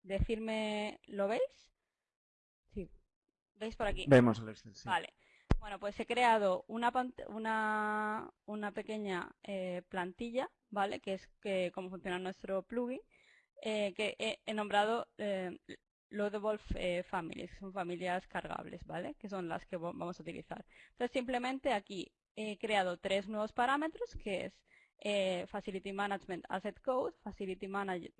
decirme, ¿lo veis? Sí. ¿Veis por aquí? Vemos el Excel, Vale. Bueno, pues he creado una, una, una pequeña eh, plantilla, ¿vale? Que es que cómo funciona nuestro plugin, eh, que he, nombrado eh, Loadable eh, Families, que son familias cargables, ¿vale? Que son las que vamos a utilizar. Entonces, simplemente aquí he creado tres nuevos parámetros, que es Facility Management Asset Code, Facility Management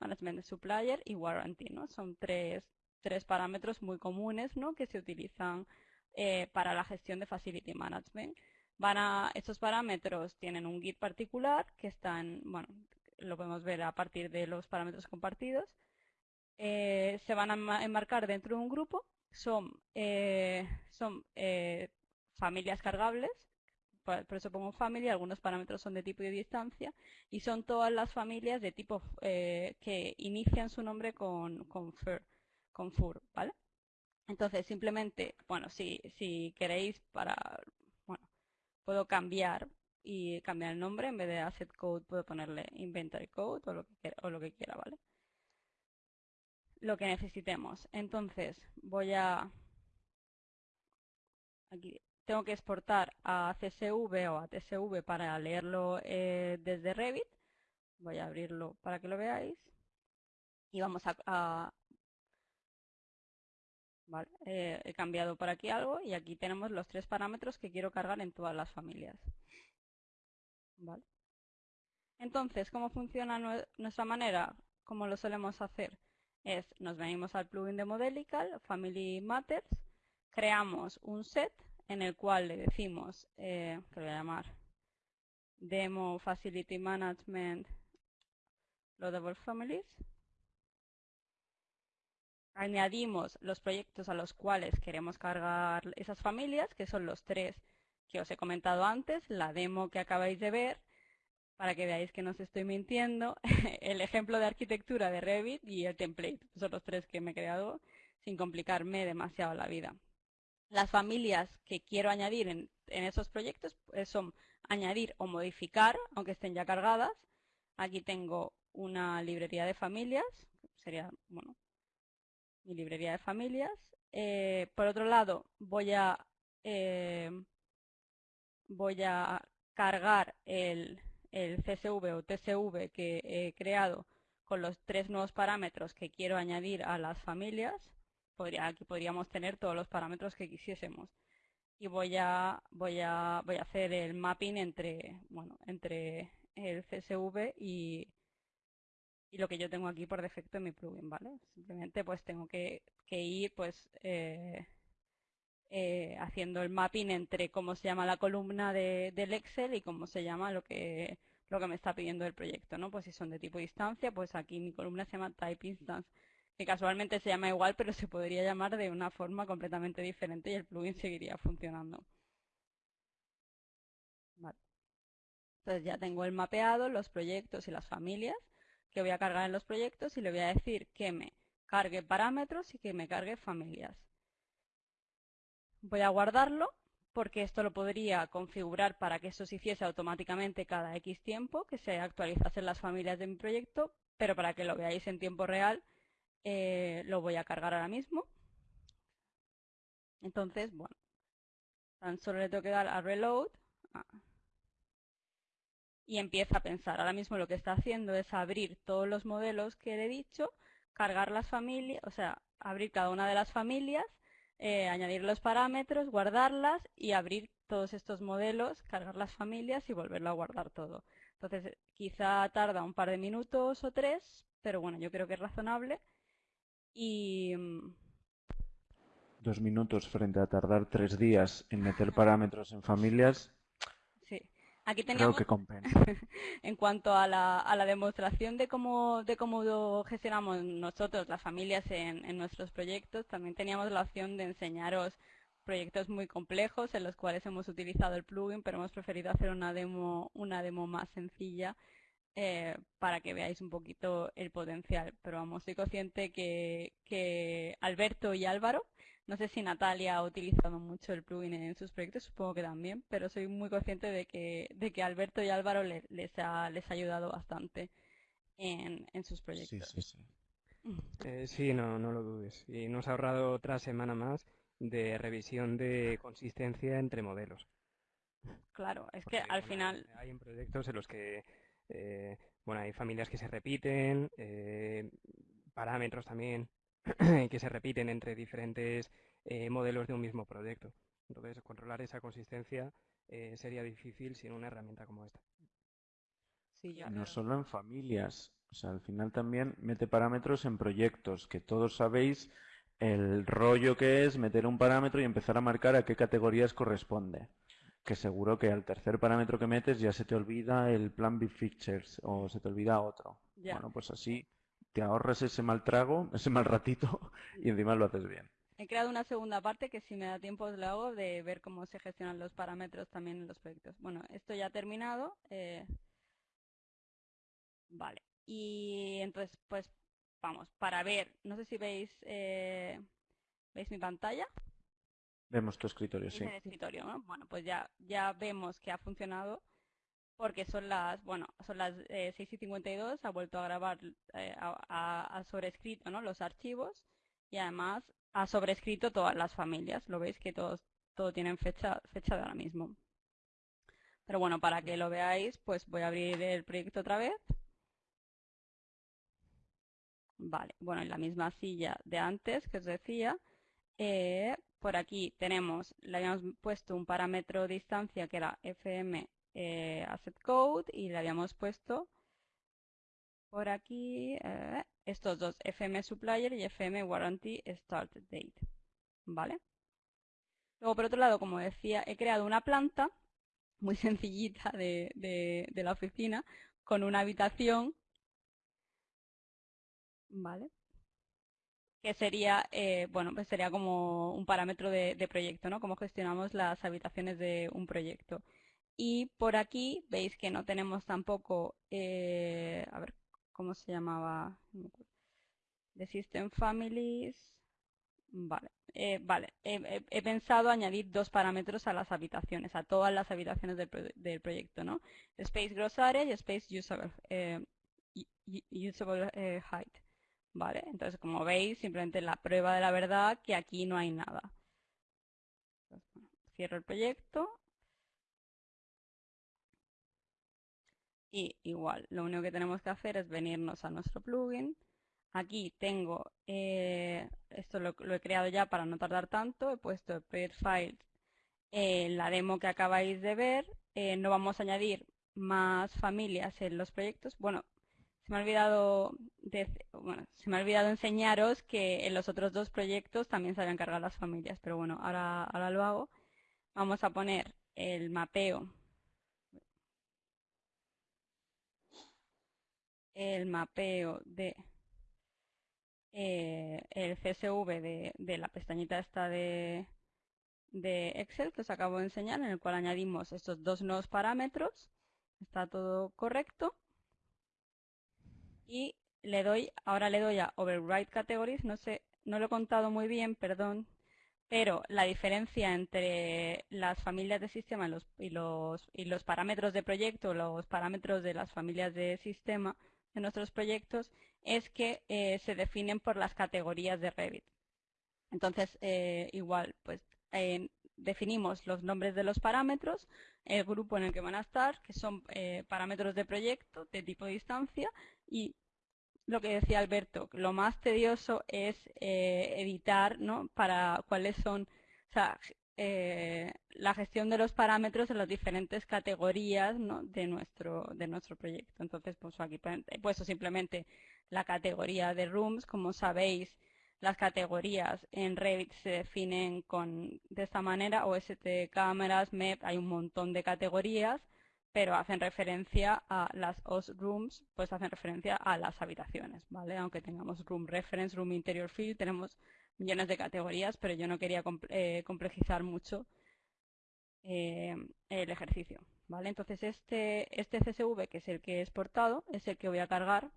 Management Supplier y Warranty, ¿no? Son tres, tres parámetros muy comunes, ¿no? Que se utilizan eh, para la gestión de Facility Management. Van a, estos parámetros tienen un Git particular que están, bueno, lo podemos ver a partir de los parámetros compartidos. Eh, se van a enmarcar dentro de un grupo. Son, eh, son familias cargables por eso pongo family, algunos parámetros son de tipo y de distancia, y son todas las familias de tipo eh, que inician su nombre con, con, con fur, ¿vale? Entonces, simplemente, bueno, si, si queréis para, bueno, puedo cambiar y cambiar el nombre, en vez de asset code puedo ponerle inventory code o lo que quiera, o lo que quiera ¿vale? Lo que necesitemos. Entonces, voy a, aquí tengo que exportar a CSV o a TSV para leerlo eh, desde Revit. Voy a abrirlo para que lo veáis. Y vamos a... eh, he cambiado por aquí algo y aquí tenemos los tres parámetros que quiero cargar en todas las familias. Vale. Entonces, ¿cómo funciona nuestra manera? Como lo solemos hacer, es nos venimos al plugin de Modelical, Family Matters, creamos un set en el cual le decimos, eh, que voy a llamar demo facility management loadable families. Añadimos los proyectos a los cuales queremos cargar esas familias, que son los tres que os he comentado antes, la demo que acabáis de ver, para que veáis que no os estoy mintiendo, el ejemplo de arquitectura de Revit y el template. Son los tres que me he creado sin complicarme demasiado la vida. Las familias que quiero añadir en, esos proyectos pues, son añadir o modificar, aunque estén ya cargadas. Aquí tengo una librería de familias, sería, bueno, mi librería de familias. Eh, por otro lado, voy a, eh, voy a cargar el, el CSV o TSV que he creado con los tres nuevos parámetros que quiero añadir a las familias. Aquí podríamos tener todos los parámetros que quisiésemos. Y voy a, voy a, voy a hacer el mapping entre, bueno, entre el CSV y, y lo que yo tengo aquí por defecto en mi plugin, ¿vale? Simplemente pues tengo que, ir pues eh, eh, haciendo el mapping entre cómo se llama la columna del Excel y cómo se llama lo que lo que me está pidiendo el proyecto, ¿no? Pues si son de tipo distancia, pues aquí mi columna se llama type instance, que casualmente se llama igual, pero se podría llamar de una forma completamente diferente y el plugin seguiría funcionando. Entonces ya tengo el mapeado, los proyectos y las familias que voy a cargar en los proyectos y le voy a decir que me cargue parámetros y que me cargue familias. Voy a guardarlo porque esto lo podría configurar para que eso se hiciese automáticamente cada X tiempo, que se actualizasen las familias de mi proyecto, pero para que lo veáis en tiempo real eh, lo voy a cargar ahora mismo. Entonces, bueno, tan solo le tengo que dar a reload. Ah, y empieza a pensar. Ahora mismo lo que está haciendo es abrir todos los modelos que le he dicho, cargar las familias, o sea, abrir cada una de las familias, eh, añadir los parámetros, guardarlas y abrir todos estos modelos, cargar las familias y volverlo a guardar todo. Entonces, quizá tarda un par de minutos o tres, pero bueno, yo creo que es razonable. Y... Mm, Dos minutos frente a tardar tres días en meter parámetros en familias. Aquí teníamos, que en cuanto a la, a la demostración de cómo, de cómo gestionamos nosotros, las familias, en, en nuestros proyectos, también teníamos la opción de enseñaros proyectos muy complejos en los cuales hemos utilizado el plugin, pero hemos preferido hacer una demo, una demo más sencilla eh, para que veáis un poquito el potencial. Pero vamos, soy consciente que, que Alberto y Álvaro no sé si Natalia ha utilizado mucho el plugin en sus proyectos, supongo que también, pero soy muy consciente de que, de que Alberto y Álvaro les, ha, les ha ayudado bastante en, sus proyectos. Sí, sí, sí. Eh, sí, no, no lo dudes. Y nos ha ahorrado otra semana más de revisión de consistencia entre modelos. Claro, es que al final... Hay en proyectos en los que, eh, bueno, hay familias que se repiten, eh, parámetros también que se repiten entre diferentes eh, modelos de un mismo proyecto. Entonces, controlar esa consistencia eh, sería difícil sin una herramienta como esta. Sí, no solo en familias, o sea, al final también mete parámetros en proyectos, que todos sabéis el rollo que es meter un parámetro y empezar a marcar a qué categorías corresponde. Que seguro que al tercer parámetro que metes ya se te olvida el plan Big Features o se te olvida otro. Bueno, pues así te ahorras ese mal trago, ese mal ratito y encima lo haces bien. He creado una segunda parte que si me da tiempo os la hago de ver cómo se gestionan los parámetros también en los proyectos. Bueno, esto ya ha terminado. Eh, vale. Y entonces, pues vamos, para ver, no sé si veis, eh, ¿veis mi pantalla? Vemos tu escritorio, sí. escritorio, ¿no? Bueno, pues ya, ya vemos que ha funcionado porque son las, bueno, son las 6 eh, y 52, ha vuelto a grabar, eh, ha, sobrescrito ¿no? los archivos y además ha sobrescrito todas las familias. Lo veis que todos, todo tienen fecha, fecha de ahora mismo. Pero bueno, para que lo veáis, pues voy a abrir el proyecto otra vez. Vale, bueno, en la misma silla de antes que os decía, eh, por aquí tenemos, le habíamos puesto un parámetro distancia que era fm eh, asset code y le habíamos puesto por aquí eh, estos dos, FM Supplier y FM Warranty Start Date. ¿Vale? Luego, por otro lado, como decía, he creado una planta muy sencillita de, de la oficina con una habitación, ¿vale? Que sería, eh, bueno, pues sería como un parámetro de, proyecto, ¿no? Cómo gestionamos las habitaciones de un proyecto. Y por aquí veis que no tenemos tampoco, eh, a ver, ¿cómo se llamaba? The System Families. Vale, eh, vale. He, pensado añadir dos parámetros a las habitaciones, a todas las habitaciones del, proyecto, ¿no? Space Gross Area y Space Usable, usable Height. ¿Vale? Entonces, como veis, simplemente la prueba de la verdad que aquí no hay nada. cierro el proyecto. Y igual, lo único que tenemos que hacer es venirnos a nuestro plugin. Aquí tengo, eh, esto lo, he creado ya para no tardar tanto, he puesto project files en la demo que acabáis de ver. Eh, no vamos a añadir más familias en los proyectos. Bueno, se me ha olvidado se me ha olvidado enseñaros que en los otros dos proyectos también se habían cargado las familias, pero bueno, ahora, ahora lo hago. Vamos a poner el mapeo el mapeo de eh, el CSV de, de, la pestañita esta de, de Excel que os acabo de enseñar, en el cual añadimos estos dos nuevos parámetros. Está todo correcto y le doy, ahora le doy a Override Categories, no sé, no lo he contado muy bien, perdón, pero la diferencia entre las familias de sistema y los, parámetros de proyecto, los parámetros de las familias de sistema de nuestros proyectos, es que eh, se definen por las categorías de Revit. Entonces, eh, igual, pues definimos los nombres de los parámetros, el grupo en el que van a estar, que son eh, parámetros de proyecto de tipo distancia y lo que decía Alberto, lo más tedioso es eh, editar ¿no? para cuáles son, o sea, eh, la gestión de los parámetros en las diferentes categorías ¿no? de, nuestro, de nuestro proyecto. Entonces, pues aquí he puesto simplemente la categoría de rooms. Como sabéis, las categorías en Revit se definen con, de esta manera, OST cámaras, MEP, hay un montón de categorías pero hacen referencia a las OS rooms, pues hacen referencia a las habitaciones, ¿vale? Aunque tengamos room reference, room interior field, tenemos millones de categorías, pero yo no quería eh, complejizar mucho eh, el ejercicio, ¿vale? Entonces este, este CSV, que es el que he exportado, es el que voy a cargar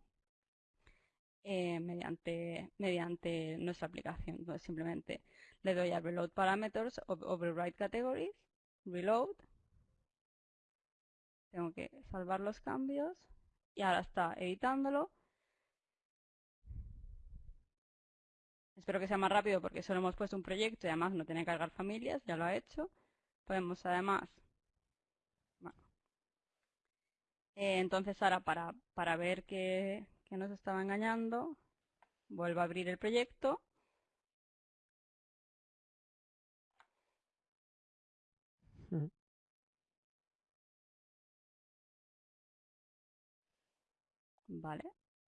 eh, mediante, mediante nuestra aplicación. Entonces simplemente le doy a Reload Parameters, Override Categories, Reload, tengo que salvar los cambios y ahora está editándolo. Espero que sea más rápido porque solo hemos puesto un proyecto y además no tiene que cargar familias, ya lo ha hecho. Podemos además... Eh, entonces ahora para, para ver que, que nos estaba engañando, vuelvo a abrir el proyecto. ¿Vale?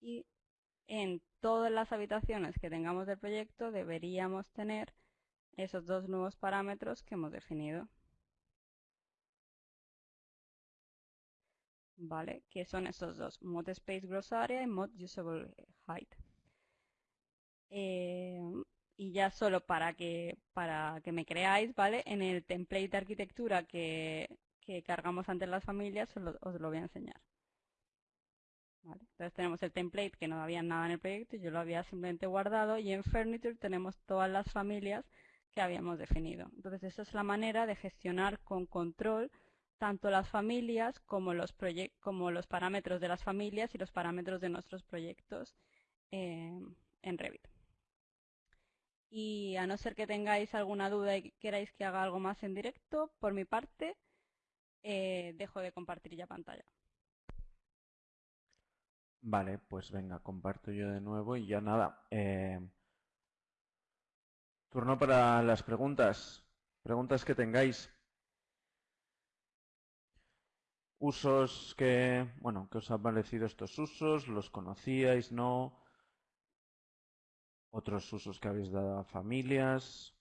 Y en todas las habitaciones que tengamos del proyecto deberíamos tener esos dos nuevos parámetros que hemos definido. ¿Vale? Que son esos dos, Mod Space Gross Area y Mod Usable Height. Eh, y ya solo para que, para que me creáis, ¿vale? En el template de arquitectura que, que cargamos ante las familias os lo voy a enseñar. Entonces tenemos el template que no había nada en el proyecto, yo lo había simplemente guardado y en Furniture tenemos todas las familias que habíamos definido. Entonces esa es la manera de gestionar con control tanto las familias como los, como los parámetros de las familias y los parámetros de nuestros proyectos eh, en Revit. Y a no ser que tengáis alguna duda y queráis que haga algo más en directo, por mi parte, eh, dejo de compartir ya pantalla. Vale, pues venga, comparto yo de nuevo y ya nada. Eh, turno para las preguntas. Preguntas que tengáis. Usos que, bueno, ¿qué os han parecido estos usos? ¿Los conocíais? ¿No? Otros usos que habéis dado a familias.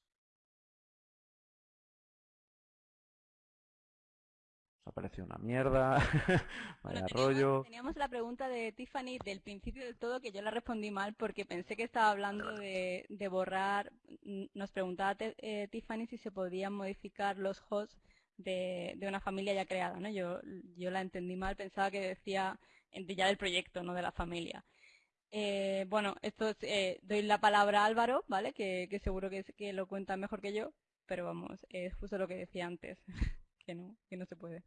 Parece una mierda, vaya teníamos, rollo. Teníamos la pregunta de Tiffany del principio del todo que yo la respondí mal porque pensé que estaba hablando de, borrar. Nos preguntaba eh, Tiffany si se podían modificar los hosts de, una familia ya creada, ¿no? Yo, yo la entendí mal, pensaba que decía ya del proyecto, no de la familia. Eh, bueno, esto eh, doy la palabra a Álvaro, ¿vale? Que, seguro que, que lo cuenta mejor que yo, pero vamos, es justo lo que decía antes, que no, se puede.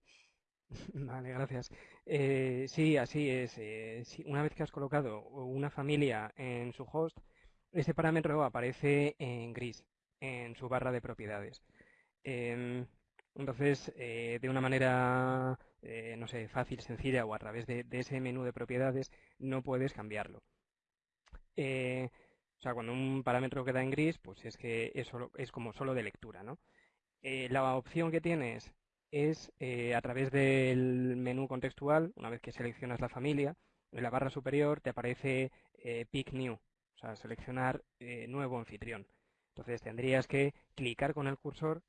Vale, gracias. Eh, sí, así es. una vez que has colocado una familia en su host, ese parámetro aparece en gris, en su barra de propiedades. Em, entonces, de una manera, no sé, fácil, sencilla o a través de, ese menú de propiedades, no puedes cambiarlo. Eh, o sea, cuando un parámetro queda en gris, pues es que es, es como solo de lectura, ¿no? Eh, la opción que tienes es eh, a través del menú contextual, una vez que seleccionas la familia, en la barra superior te aparece Pick New, o sea, seleccionar nuevo anfitrión. Entonces tendrías que clicar con el cursor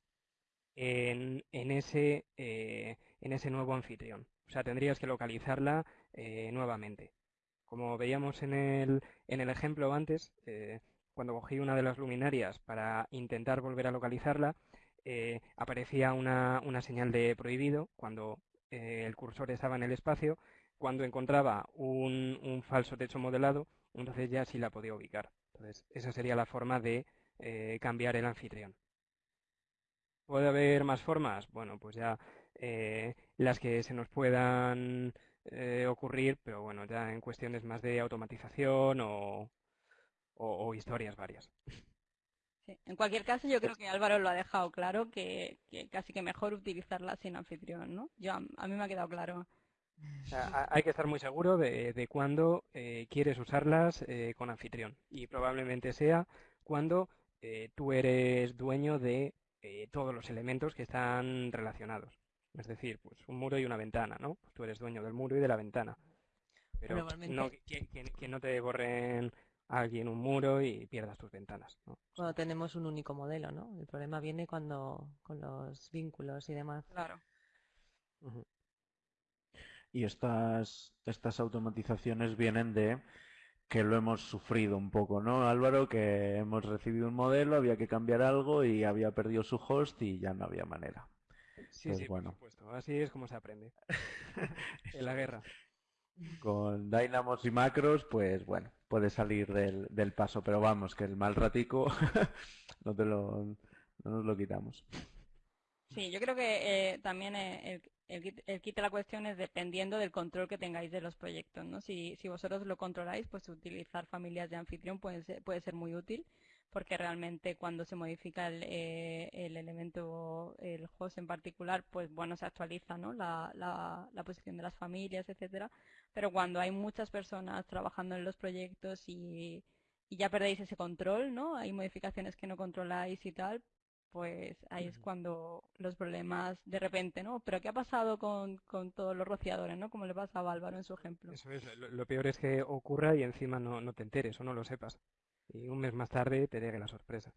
en, ese, en ese nuevo anfitrión. O sea, tendrías que localizarla nuevamente. Como veíamos en el, en el ejemplo antes, eh, cuando cogí una de las luminarias para intentar volver a localizarla, eh, aparecía una, señal de prohibido cuando eh, el cursor estaba en el espacio. Cuando encontraba un, falso techo modelado, entonces ya sí la podía ubicar. Entonces, esa sería la forma de cambiar el anfitrión. ¿Puede haber más formas? Bueno, pues ya las que se nos puedan eh, ocurrir, pero bueno, ya en cuestiones más de automatización o, historias varias. En cualquier caso, yo creo que Álvaro lo ha dejado claro, que, casi que mejor utilizarla sin anfitrión, ¿no? Yo, a, mí me ha quedado claro. hay que estar muy seguro de, de cuándo eh, quieres usarlas eh, con anfitrión y probablemente sea cuando tú eres dueño de todos los elementos que están relacionados. Es decir, pues un muro y una ventana, ¿no? Pues tú eres dueño del muro y de la ventana. Pero no, que, no te borren alguien un muro y pierdas tus ventanas. ¿no? Cuando tenemos un único modelo, ¿no? El problema viene cuando con los vínculos y demás. Claro. Y estas, estas automatizaciones vienen de que lo hemos sufrido un poco, ¿no, Álvaro? Que hemos recibido un modelo, había que cambiar algo y había perdido su host y ya no había manera. Sí, pues sí, bueno. por supuesto. Así es como se aprende en la guerra. Con dynamos y macros, pues bueno, puede salir del, paso, pero vamos, que el mal ratico no, te lo, no nos lo quitamos. Sí, yo creo que eh, también eh, el, el, kit de la cuestión es dependiendo del control que tengáis de los proyectos, ¿no? Si, si vosotros lo controláis, pues utilizar familias de anfitrión puede puede ser muy útil porque realmente cuando se modifica el, eh, el, elemento, el host en particular, pues bueno, se actualiza ¿no? la, la, posición de las familias, etcétera. Pero cuando hay muchas personas trabajando en los proyectos y, y ya perdéis ese control, ¿no? Hay modificaciones que no controláis y tal, pues ahí es cuando los problemas de repente, ¿no? Pero ¿qué ha pasado con, con todos los rociadores, ¿no? Como le pasaba a Álvaro en su ejemplo. Eso es, lo, peor es que ocurra y encima no, no te enteres o no lo sepas y un mes más tarde te llegue la sorpresa.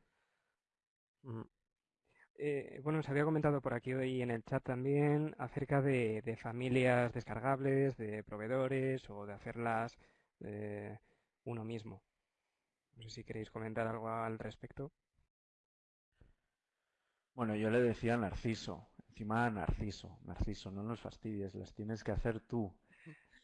Eh, bueno, se había comentado por aquí hoy en el chat también acerca de, familias descargables, de proveedores o de hacerlas eh, uno mismo. No sé si queréis comentar algo al respecto. Bueno, yo le decía a Narciso, encima Narciso, Narciso, no nos fastidies, las tienes que hacer tú.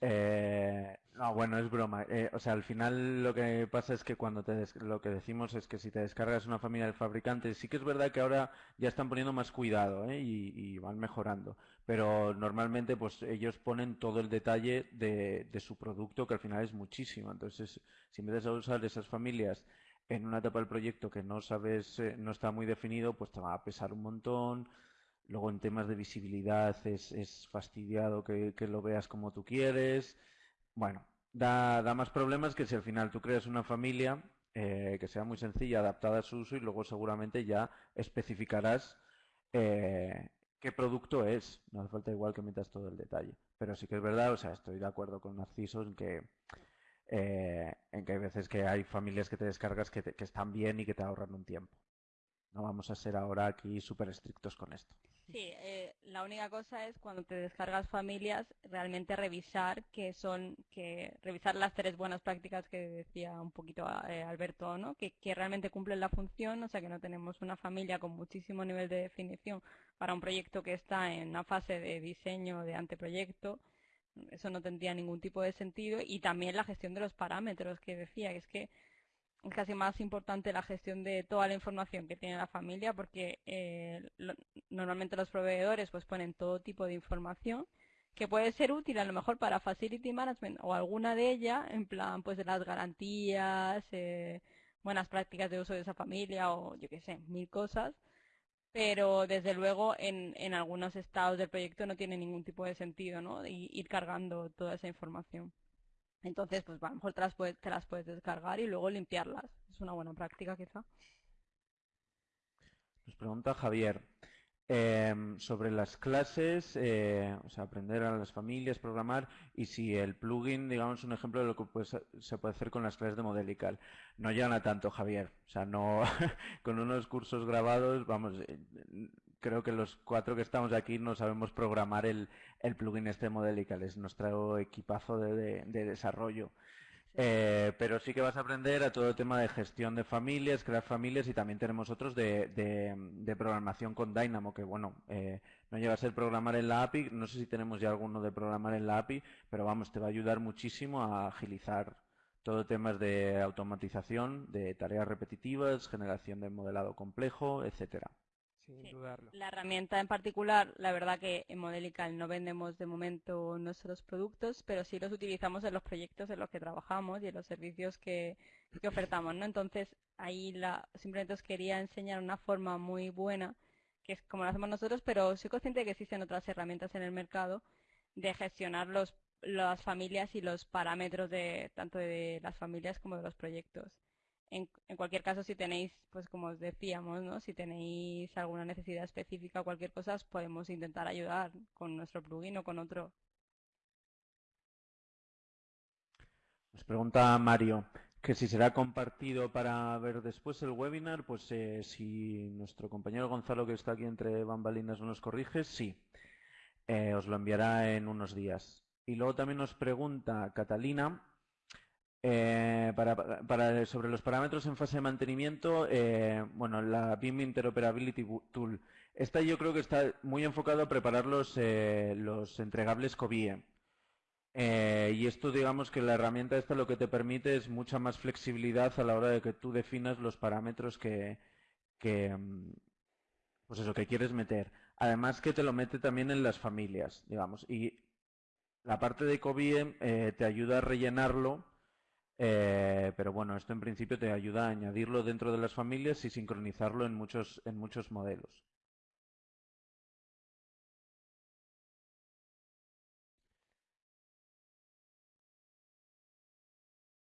Eh, no, bueno, es broma. Eh, o sea, al final lo que pasa es que cuando te lo que decimos es que si te descargas una familia del fabricante, sí que es verdad que ahora ya están poniendo más cuidado ¿eh? y, van mejorando. Pero normalmente, pues ellos ponen todo el detalle de, su producto, que al final es muchísimo. Entonces, si empiezas a usar esas familias en una etapa del proyecto que no sabes, eh, no está muy definido, pues te va a pesar un montón Luego en temas de visibilidad es, fastidiado que, lo veas como tú quieres. Bueno, da, más problemas que si al final tú creas una familia eh, que sea muy sencilla, adaptada a su uso y luego seguramente ya especificarás eh, qué producto es. No hace falta igual que metas todo el detalle. Pero sí que es verdad, o sea, estoy de acuerdo con Narciso en que, eh, en que hay veces que hay familias que te descargas que, que están bien y que te ahorran un tiempo. No vamos a ser ahora aquí súper estrictos con esto. Sí, eh, la única cosa es cuando te descargas familias, realmente revisar que son, que revisar las tres buenas prácticas que decía un poquito eh, Alberto, ¿no? Que, que realmente cumplen la función, o sea que no tenemos una familia con muchísimo nivel de definición para un proyecto que está en una fase de diseño de anteproyecto, eso no tendría ningún tipo de sentido y también la gestión de los parámetros que decía, que es que es casi más importante la gestión de toda la información que tiene la familia porque eh, normalmente los proveedores pues ponen todo tipo de información que puede ser útil a lo mejor para facility management o alguna de ellas en plan pues de las garantías eh, buenas prácticas de uso de esa familia o yo qué sé mil cosas pero desde luego en, en algunos estados del proyecto no tiene ningún tipo de sentido ¿no? ir cargando toda esa información entonces, pues a lo mejor te las, puedes, descargar y luego limpiarlas. Es una buena práctica quizá. Nos pregunta Javier em, sobre las clases, eh, o sea, aprender a las familias, programar y si el plugin, digamos, un ejemplo de lo que se puede hacer con las clases de Modelical. No llegan tanto, Javier. O sea, no con unos cursos grabados, vamos, eh, creo que los cuatro que estamos aquí no sabemos programar el, plugin este Modelical, es nuestro equipazo de, desarrollo. Eh, pero sí que vas a aprender a todo el tema de gestión de familias, crear familias y también tenemos otros de, programación con Dynamo, que bueno, eh, no llega a ser programar en la API, no sé si tenemos ya alguno de programar en la API, pero vamos, te va a ayudar muchísimo a agilizar todo temas de automatización, de tareas repetitivas, generación de modelado complejo, etcétera. La herramienta en particular, la verdad que en Modelical no vendemos de momento nuestros productos, pero sí los utilizamos en los proyectos en los que trabajamos y en los servicios que, ofertamos, ¿no? Entonces, ahí la, simplemente os quería enseñar una forma muy buena, que es como lo hacemos nosotros, pero soy consciente de que existen otras herramientas en el mercado de gestionar los, las familias y los parámetros de tanto de las familias como de los proyectos en, cualquier caso, si tenéis, pues como os decíamos, ¿no? si tenéis alguna necesidad específica o cualquier cosa, podemos intentar ayudar con nuestro plugin o con otro. Nos pregunta Mario que si será compartido para ver después el webinar, pues eh, si nuestro compañero Gonzalo, que está aquí entre bambalinas, no nos corrige, sí. Eh, os lo enviará en unos días. Y luego también nos pregunta Catalina eh, para, sobre los parámetros en fase de mantenimiento, eh, bueno, la BIM Interoperability Tool. Esta yo creo que está muy enfocado a preparar los, eh, los entregables COBIE. y esto, digamos que la herramienta esta lo que te permite es mucha más flexibilidad a la hora de que tú definas los parámetros que, mm, pues eso, que quieres meter. Además que te lo mete también en las familias, digamos. Y la parte de COBIE te ayuda a rellenarlo eh, pero bueno, esto en principio te ayuda a añadirlo dentro de las familias y sincronizarlo en muchos, en muchos modelos.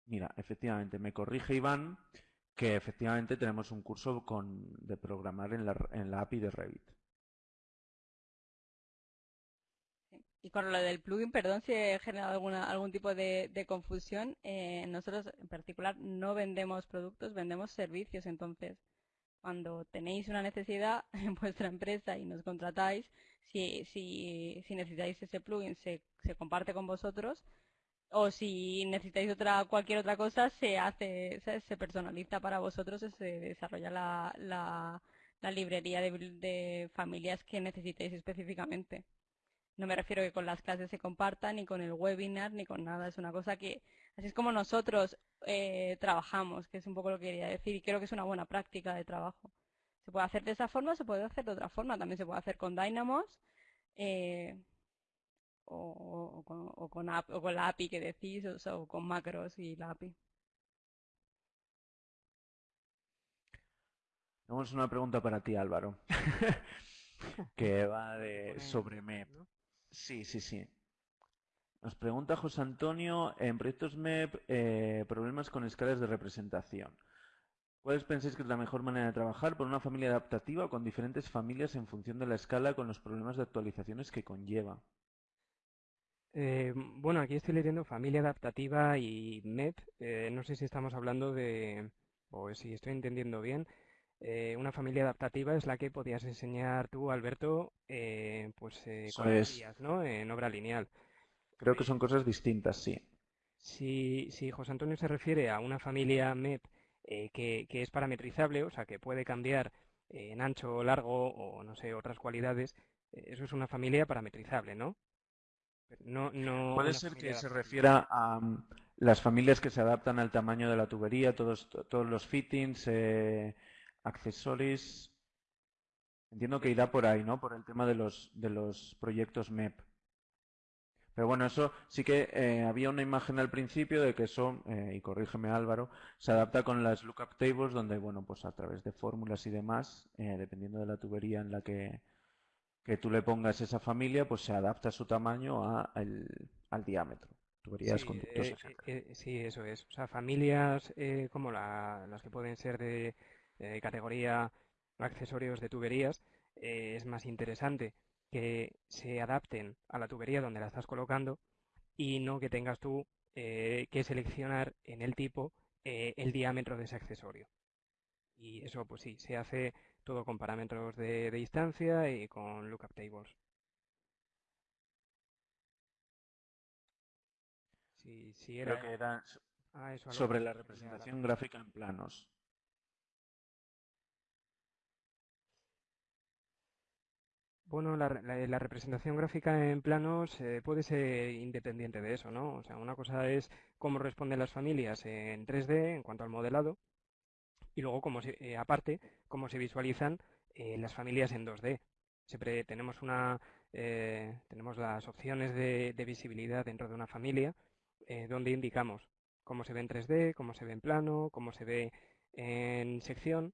Mira, efectivamente, me corrige Iván que efectivamente tenemos un curso con, de programar en la, en la API de Revit. Y con lo del plugin, perdón si he generado alguna, algún tipo de, confusión, eh, nosotros en particular no vendemos productos, vendemos servicios. Entonces, cuando tenéis una necesidad en vuestra empresa y nos contratáis, si, si, si necesitáis ese plugin, se, se comparte con vosotros. O si necesitáis otra cualquier otra cosa, se hace, se, personaliza para vosotros, se desarrolla la, la, la librería de, de familias que necesitéis específicamente. No me refiero que con las clases se compartan, ni con el webinar, ni con nada. Es una cosa que, así es como nosotros eh, trabajamos, que es un poco lo que quería decir, y creo que es una buena práctica de trabajo. Se puede hacer de esa forma, se puede hacer de otra forma. También se puede hacer con Dynamos eh, o, con, o, con, la API que decís, o, o con macros y la API. Tenemos una pregunta para ti, Álvaro, que va de sobre MEP. Sí, sí, sí. Nos pregunta José Antonio, en proyectos MEP, eh, problemas con escalas de representación. ¿Cuáles pensáis que es la mejor manera de trabajar por una familia adaptativa o con diferentes familias en función de la escala con los problemas de actualizaciones que conlleva? Eh, bueno, aquí estoy leyendo familia adaptativa y MEP. Eh, no sé si estamos hablando de, o si estoy entendiendo bien, una familia adaptativa es la que podías enseñar tú, Alberto, pues con ¿no? En obra lineal. Creo que son cosas distintas, sí. Si, si José Antonio se refiere a una familia MEP que, que, es parametrizable, o sea, que puede cambiar en ancho, largo o, no sé, otras cualidades, eso es una familia parametrizable, ¿no? No, no Puede ser que se refiera a mm, las familias que se adaptan al tamaño de la tubería, todos, todos los fittings, eh, accesorios. Entiendo que irá por ahí, ¿no? Por el tema de los, de los proyectos MEP. Pero bueno, eso sí que eh, había una imagen al principio de que eso, eh, y corrígeme Álvaro, se adapta con las lookup tables donde, bueno, pues a través de fórmulas y demás, dependiendo de la tubería en la que, que tú le pongas esa familia, pues se adapta su tamaño al diámetro. Tuberías sí, eh, eh, sí, eso es. O sea, familias eh, como las que pueden ser de categoría accesorios de tuberías, es más interesante que se adapten a la tubería donde la estás colocando y no que tengas tú que seleccionar en el tipo el diámetro de ese accesorio. Y eso, pues sí, se hace todo con parámetros de, distancia y con lookup tables. Sí, era... Creo que era ah, sobre la representación gráfica en planos. Bueno, la, representación gráfica en planos eh, puede ser independiente de eso, ¿no? O sea, una cosa es cómo responden las familias en 3D en cuanto al modelado y luego, como eh, aparte, cómo se visualizan eh, las familias en 2D. Siempre tenemos, una, tenemos las opciones de, visibilidad dentro de una familia donde indicamos cómo se ve en 3D, cómo se ve en plano, cómo se ve en sección.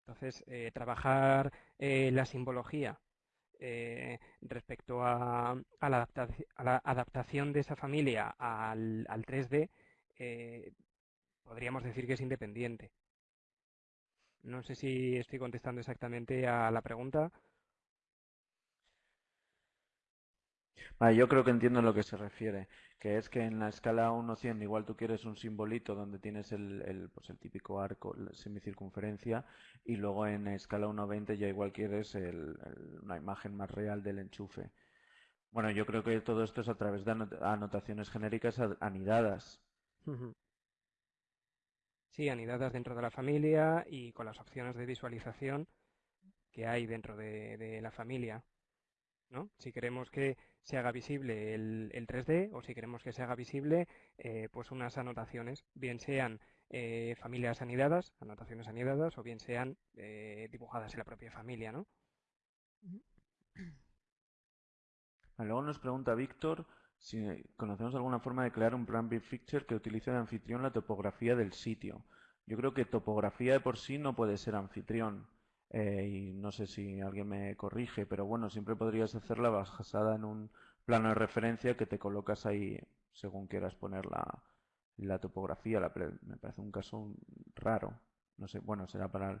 Entonces, trabajar la simbología respecto a, la adaptación de esa familia al, al 3D, podríamos decir que es independiente. No sé si estoy contestando exactamente a la pregunta. Yo creo que entiendo a lo que se refiere, que es que en la escala 1-100 igual tú quieres un simbolito donde tienes el, el, pues el típico arco, semicircunferencia, y luego en escala 1-20 ya igual quieres una imagen más real del enchufe. Bueno, yo creo que todo esto es a través de anotaciones genéricas anidadas. Sí, anidadas dentro de la familia y con las opciones de visualización que hay dentro de, la familia. ¿No? Si queremos que se haga visible el, 3D o si queremos que se haga visible eh, pues unas anotaciones, bien sean eh, familias anidadas, anotaciones anidadas, o bien sean eh, dibujadas en la propia familia. ¿no? Luego nos pregunta Víctor si conocemos alguna forma de crear un plan Big Picture que utilice de anfitrión la topografía del sitio. Yo creo que topografía de por sí no puede ser anfitrión. Eh, y no sé si alguien me corrige, pero bueno, siempre podrías hacerla basada en un plano de referencia que te colocas ahí según quieras poner la, topografía. me parece un caso raro. No sé, bueno, será para el,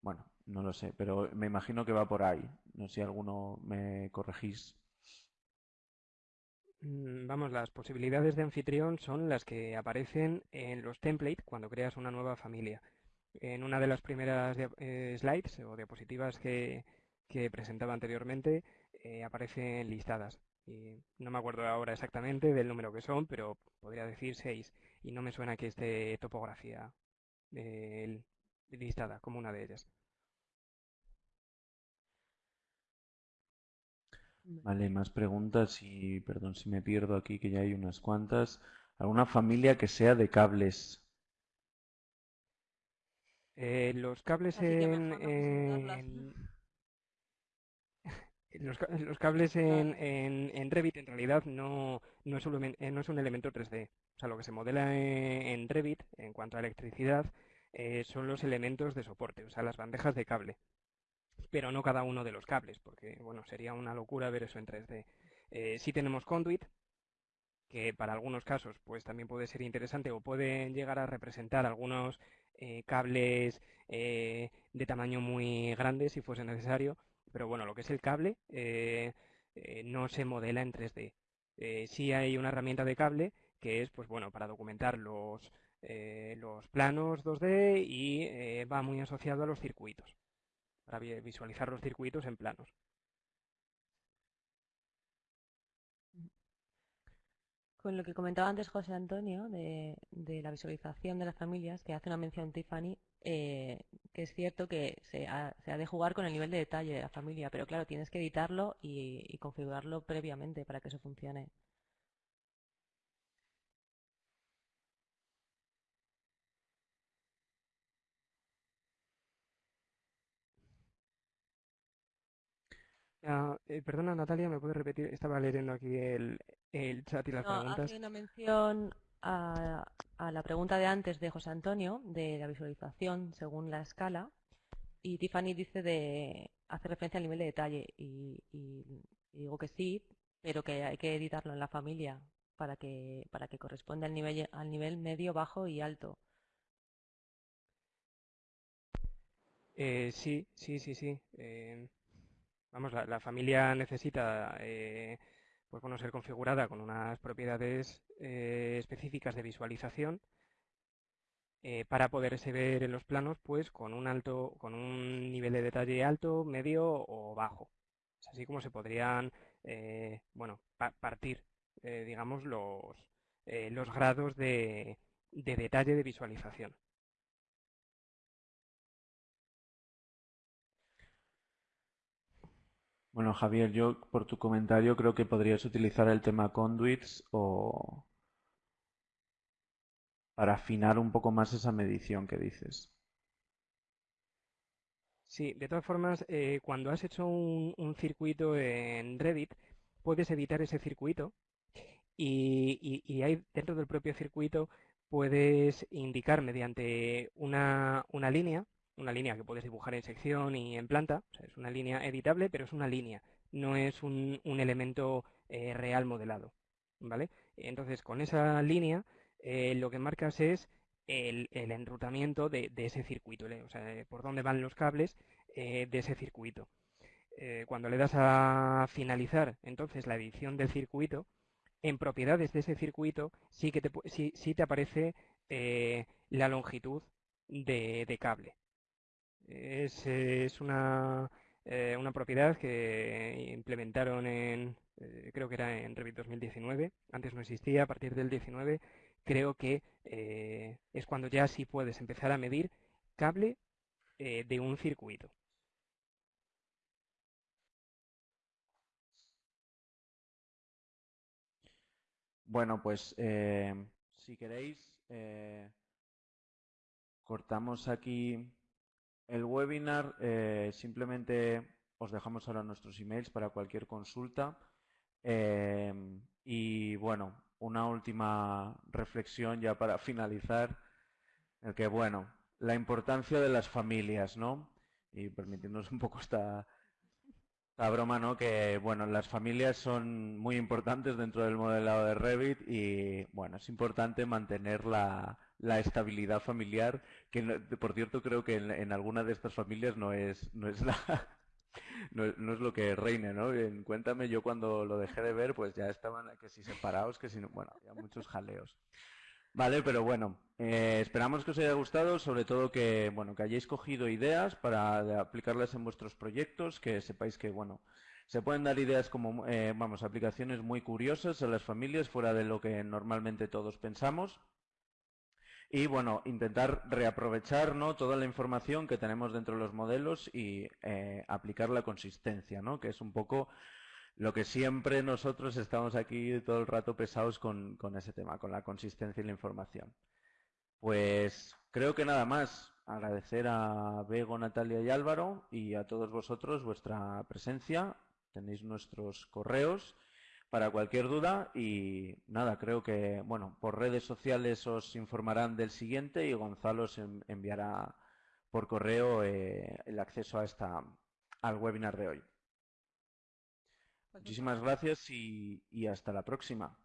Bueno, no lo sé, pero me imagino que va por ahí. No sé si alguno me corregís. Mm, vamos, las posibilidades de anfitrión son las que aparecen en los templates cuando creas una nueva familia. En una de las primeras eh, slides o diapositivas que, presentaba anteriormente eh, aparecen listadas. Y no me acuerdo ahora exactamente del número que son, pero podría decir seis. Y no me suena que esté topografía eh, listada como una de ellas. Vale, más preguntas y perdón si me pierdo aquí, que ya hay unas cuantas. ¿Alguna familia que sea de cables? Eh, los cables en, los, cables en, en, Revit en realidad no, no, es un, eh, no es un elemento 3D. O sea, lo que se modela en, Revit en cuanto a electricidad eh, son los elementos de soporte, o sea, las bandejas de cable pero no cada uno de los cables, porque bueno, sería una locura ver eso en 3D. Eh, sí tenemos conduit, que para algunos casos pues también puede ser interesante o pueden llegar a representar algunos eh, cables eh, de tamaño muy grande si fuese necesario, pero bueno, lo que es el cable no se modela en 3D. sí hay una herramienta de cable que es pues bueno para documentar los los planos 2D y va muy asociado a los circuitos, para visualizar los circuitos en planos. Con lo que comentaba antes José Antonio de, la visualización de las familias, que hace una mención Tiffany, eh, que es cierto que se ha, de jugar con el nivel de detalle de la familia, pero claro, tienes que editarlo y configurarlo previamente para que eso funcione. Ah, eh, perdona, Natalia, ¿me puedes repetir? Estaba leyendo aquí el, chat y las no, preguntas. Hace una mención a, la pregunta de antes de José Antonio, de la visualización según la escala, y Tiffany dice de hacer referencia al nivel de detalle, y, digo que sí, pero que hay que editarlo en la familia para que, para que corresponda al nivel, al nivel medio, bajo y alto. Eh, sí, sí, sí, sí. Eh, vamos, la, familia necesita eh, pues bueno, ser configurada con unas propiedades eh, específicas de visualización eh, para poderse ver en los planos pues con un alto, con un nivel de detalle alto, medio o bajo. Es así como se podrían bueno, partir digamos los, los grados de detalle de visualización. Bueno, Javier, yo por tu comentario creo que podrías utilizar el tema conduits o para afinar un poco más esa medición que dices. Sí, de todas formas, eh, cuando has hecho un, circuito en Revit, puedes editar ese circuito y, y, ahí dentro del propio circuito puedes indicar mediante una línea una línea que puedes dibujar en sección y en planta, es una línea editable, pero es una línea, no es un, elemento eh, real modelado, ¿vale? Entonces, con esa línea, eh, lo que marcas es el, enrutamiento de, ese circuito, o sea, por dónde van los cables eh, de ese circuito. cuando le das a finalizar, entonces, la edición del circuito, en propiedades de ese circuito sí que te, sí, te aparece la longitud de cable, es, es una, eh, una propiedad que implementaron en, eh, creo que era en Revit 2019, antes no existía, a partir del 19 creo que eh, es cuando ya sí puedes empezar a medir cable de un circuito. Bueno, pues si queréis, cortamos aquí el webinar eh, simplemente os dejamos ahora nuestros emails para cualquier consulta. Eh, y bueno, una última reflexión ya para finalizar, el que bueno, la importancia de las familias, ¿no? Y permitiéndonos un poco esta, esta broma, ¿no? Que bueno, las familias son muy importantes dentro del modelado de Revit y bueno, es importante mantener la, la estabilidad familiar, que por cierto creo que en, alguna de estas familias no es, no es la no, es lo que reine, ¿no? En, cuéntame, yo cuando lo dejé de ver, pues ya estaban que si separados, que si no, bueno, había muchos jaleos. Vale, pero bueno, eh, esperamos que os haya gustado, sobre todo que, bueno, que hayáis cogido ideas para aplicarlas en vuestros proyectos, que sepáis que, bueno, se pueden dar ideas como, eh, vamos, aplicaciones muy curiosas a las familias fuera de lo que normalmente todos pensamos y bueno, intentar reaprovechar ¿no? toda la información que tenemos dentro de los modelos y eh, aplicar la consistencia, ¿no? que es un poco lo que siempre nosotros estamos aquí todo el rato pesados con, con ese tema, con la consistencia y la información. Pues creo que nada más. Agradecer a Bego, Natalia y Álvaro y a todos vosotros vuestra presencia. Tenéis nuestros correos para cualquier duda y nada, creo que, bueno, por redes sociales os informarán del siguiente y Gonzalo os enviará por correo eh, el acceso a esta, al webinar de hoy. Muchísimas gracias y hasta la próxima.